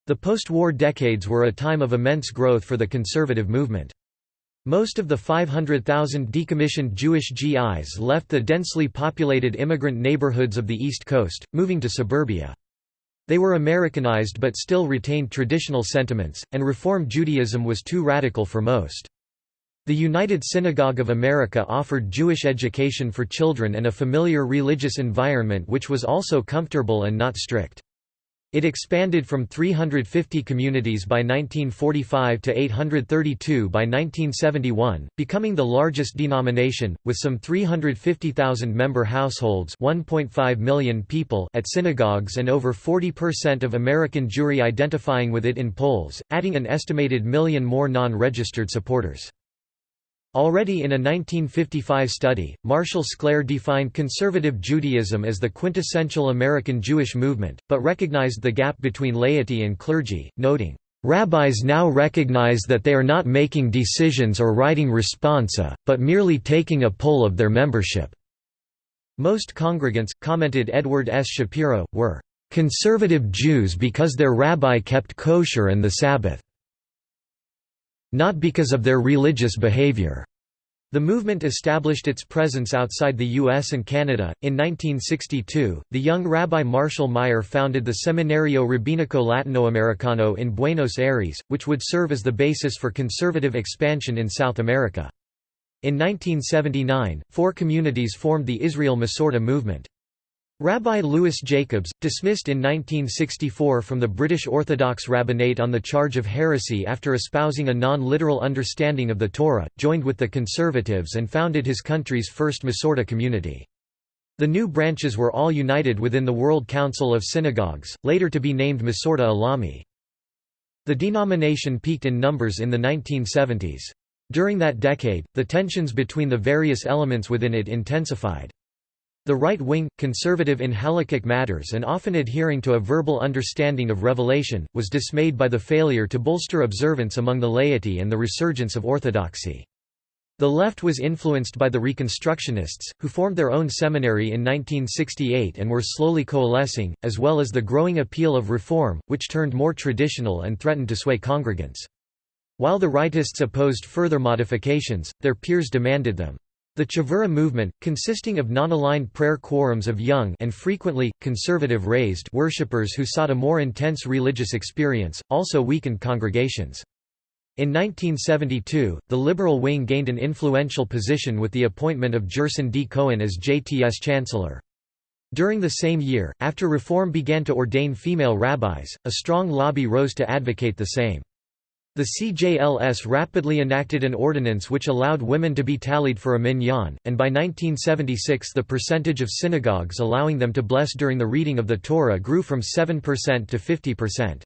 The post-war decades were a time of immense growth for the conservative movement. Most of the 500,000 decommissioned Jewish GIs left the densely populated immigrant neighborhoods of the East Coast, moving to suburbia. They were Americanized but still retained traditional sentiments, and Reform Judaism was too radical for most. The United Synagogue of America offered Jewish education for children and a familiar religious environment which was also comfortable and not strict. It expanded from 350 communities by 1945 to 832 by 1971, becoming the largest denomination, with some 350,000 member households 1.5 million people at synagogues and over 40% of American Jewry identifying with it in polls, adding an estimated million more non-registered supporters. Already in a 1955 study, Marshall Sklare defined conservative Judaism as the quintessential American Jewish movement, but recognized the gap between laity and clergy, noting, "...rabbis now recognize that they are not making decisions or writing responsa, but merely taking a poll of their membership." Most congregants, commented Edward S. Shapiro, were "...conservative Jews because their rabbi kept kosher and the Sabbath." Not because of their religious behavior. The movement established its presence outside the U.S. and Canada. In 1962, the young Rabbi Marshall Meyer founded the Seminario Rabínico Latinoamericano in Buenos Aires, which would serve as the basis for conservative expansion in South America. In 1979, four communities formed the Israel Masorti movement. Rabbi Louis Jacobs, dismissed in 1964 from the British Orthodox rabbinate on the charge of heresy after espousing a non-literal understanding of the Torah, joined with the conservatives and founded his country's first Masorti community. The new branches were all united within the World Council of Synagogues, later to be named Masorti Olami. The denomination peaked in numbers in the 1970s. During that decade, the tensions between the various elements within it intensified. The right wing, conservative in halakhic matters and often adhering to a verbal understanding of revelation, was dismayed by the failure to bolster observance among the laity and the resurgence of orthodoxy. The left was influenced by the Reconstructionists, who formed their own seminary in 1968 and were slowly coalescing, as well as the growing appeal of reform, which turned more traditional and threatened to sway congregants. While the rightists opposed further modifications, their peers demanded them. The Chavura movement, consisting of non-aligned prayer quorums of young and frequently, conservative raised worshippers who sought a more intense religious experience, also weakened congregations. In 1972, the liberal wing gained an influential position with the appointment of Gerson D. Cohen as JTS chancellor. During the same year, after reform began to ordain female rabbis, a strong lobby rose to advocate the same. The CJLS rapidly enacted an ordinance which allowed women to be tallied for a minyan, and by 1976 the percentage of synagogues allowing them to bless during the reading of the Torah grew from 7% to 50%.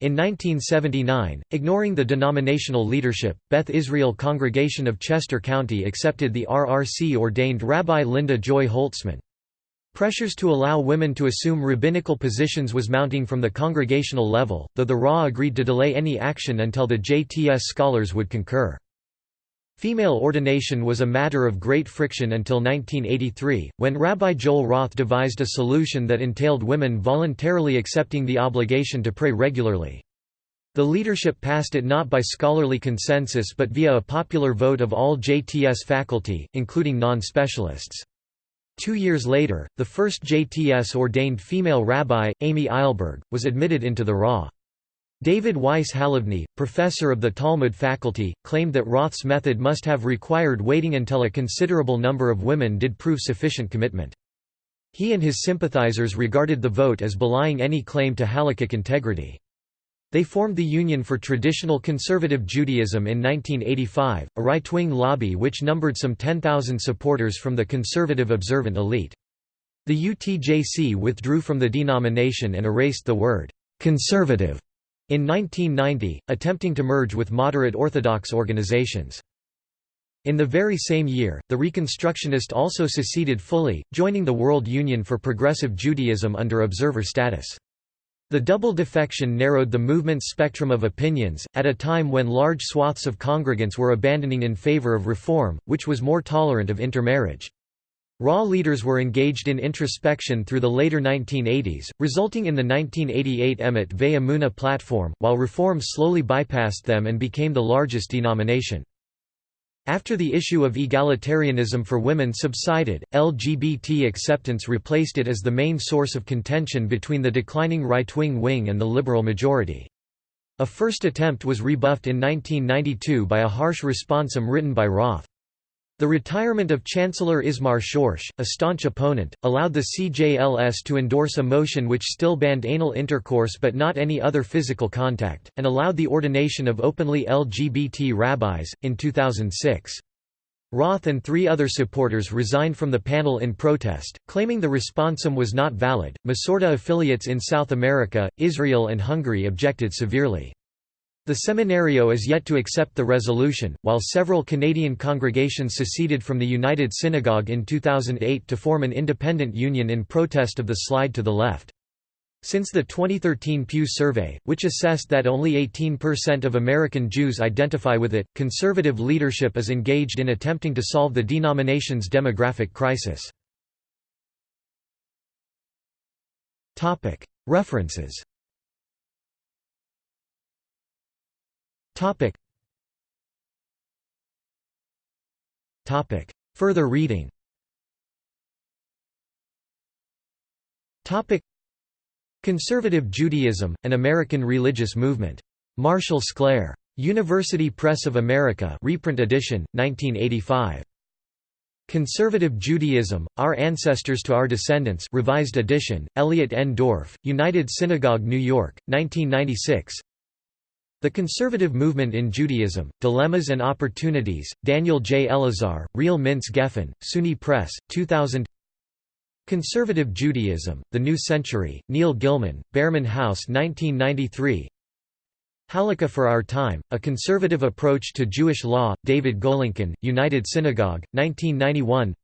In 1979, ignoring the denominational leadership, Beth Israel Congregation of Chester County accepted the RRC ordained Rabbi Linda Joy Holtzman. Pressures to allow women to assume rabbinical positions was mounting from the congregational level, though the RA agreed to delay any action until the JTS scholars would concur. Female ordination was a matter of great friction until 1983, when Rabbi Joel Roth devised a solution that entailed women voluntarily accepting the obligation to pray regularly. The leadership passed it not by scholarly consensus but via a popular vote of all JTS faculty, including non-specialists. Two years later, the first JTS-ordained female rabbi, Amy Eilberg, was admitted into the RA. David Weiss Halivni, professor of the Talmud faculty, claimed that Roth's method must have required waiting until a considerable number of women did prove sufficient commitment. He and his sympathizers regarded the vote as belying any claim to halakhic integrity. They formed the Union for Traditional Conservative Judaism in 1985, a right-wing lobby which numbered some 10,000 supporters from the conservative observant elite. The UTJC withdrew from the denomination and erased the word «conservative» in 1990, attempting to merge with moderate Orthodox organizations. In the very same year, the Reconstructionist also seceded fully, joining the World Union for Progressive Judaism under observer status. The double defection narrowed the movement's spectrum of opinions, at a time when large swaths of congregants were abandoning in favor of reform, which was more tolerant of intermarriage. Raw leaders were engaged in introspection through the later 1980s, resulting in the 1988 Emet Ve'emunah platform, while reform slowly bypassed them and became the largest denomination. After the issue of egalitarianism for women subsided, LGBT acceptance replaced it as the main source of contention between the declining right-wing wing and the liberal majority. A first attempt was rebuffed in 1992 by a harsh responsum written by Roth. The retirement of Chancellor Ismar Schorsch, a staunch opponent, allowed the CJLS to endorse a motion which still banned anal intercourse but not any other physical contact, and allowed the ordination of openly LGBT rabbis, in 2006. Roth and three other supporters resigned from the panel in protest, claiming the responsum was not valid. Masorti affiliates in South America, Israel, and Hungary objected severely. The Seminario is yet to accept the resolution, while several Canadian congregations seceded from the United Synagogue in 2008 to form an independent union in protest of the slide to the left. Since the 2013 Pew survey, which assessed that only 18% of American Jews identify with it, conservative leadership is engaged in attempting to solve the denomination's demographic crisis. References Topic. Topic. Further reading Topic. Conservative Judaism, an American Religious Movement. Marshall Sklare. University Press of America reprint edition, 1985. Conservative Judaism, Our Ancestors to Our Descendants revised edition, Elliot N. Dorff, United Synagogue New York, 1996 the Conservative Movement in Judaism, Dilemmas and Opportunities, Daniel J. Elazar, Rela Mintz Geffen, SUNY Press, 2000 Conservative Judaism, The New Century, Neil Gillman, Behrman House 1993 Halakha for Our Time, A Conservative Approach to Jewish Law, David Golinkin, United Synagogue, 1991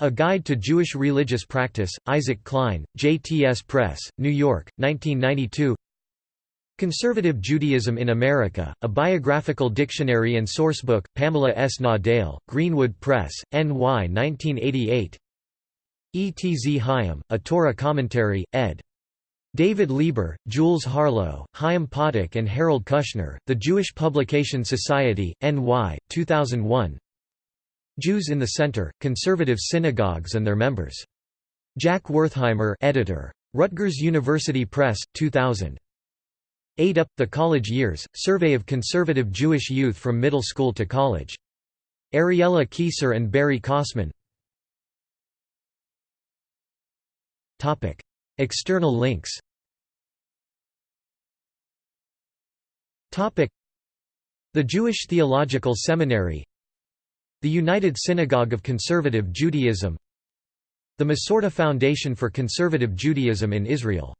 A Guide to Jewish Religious Practice, Isaac Klein, JTS Press, New York, 1992 Conservative Judaism in America, a biographical dictionary and sourcebook, Pamela S. Nadell, Greenwood Press, NY 1988 E. T. Z. Chaim, A Torah Commentary, ed. David Lieber, Jules Harlow, Chaim Potok and Harold Kushner, The Jewish Publication Society, NY, 2001 Jews in the Center, Conservative Synagogues and Their Members. Jack Wertheimer editor. Rutgers University Press, 2000. Eight Up, The College Years, Survey of Conservative Jewish Youth from Middle School to College. Ariella Keysar and Barry Kosmin. External links. The Jewish Theological Seminary. The United Synagogue of Conservative Judaism. The Masorti Foundation for Conservative Judaism in Israel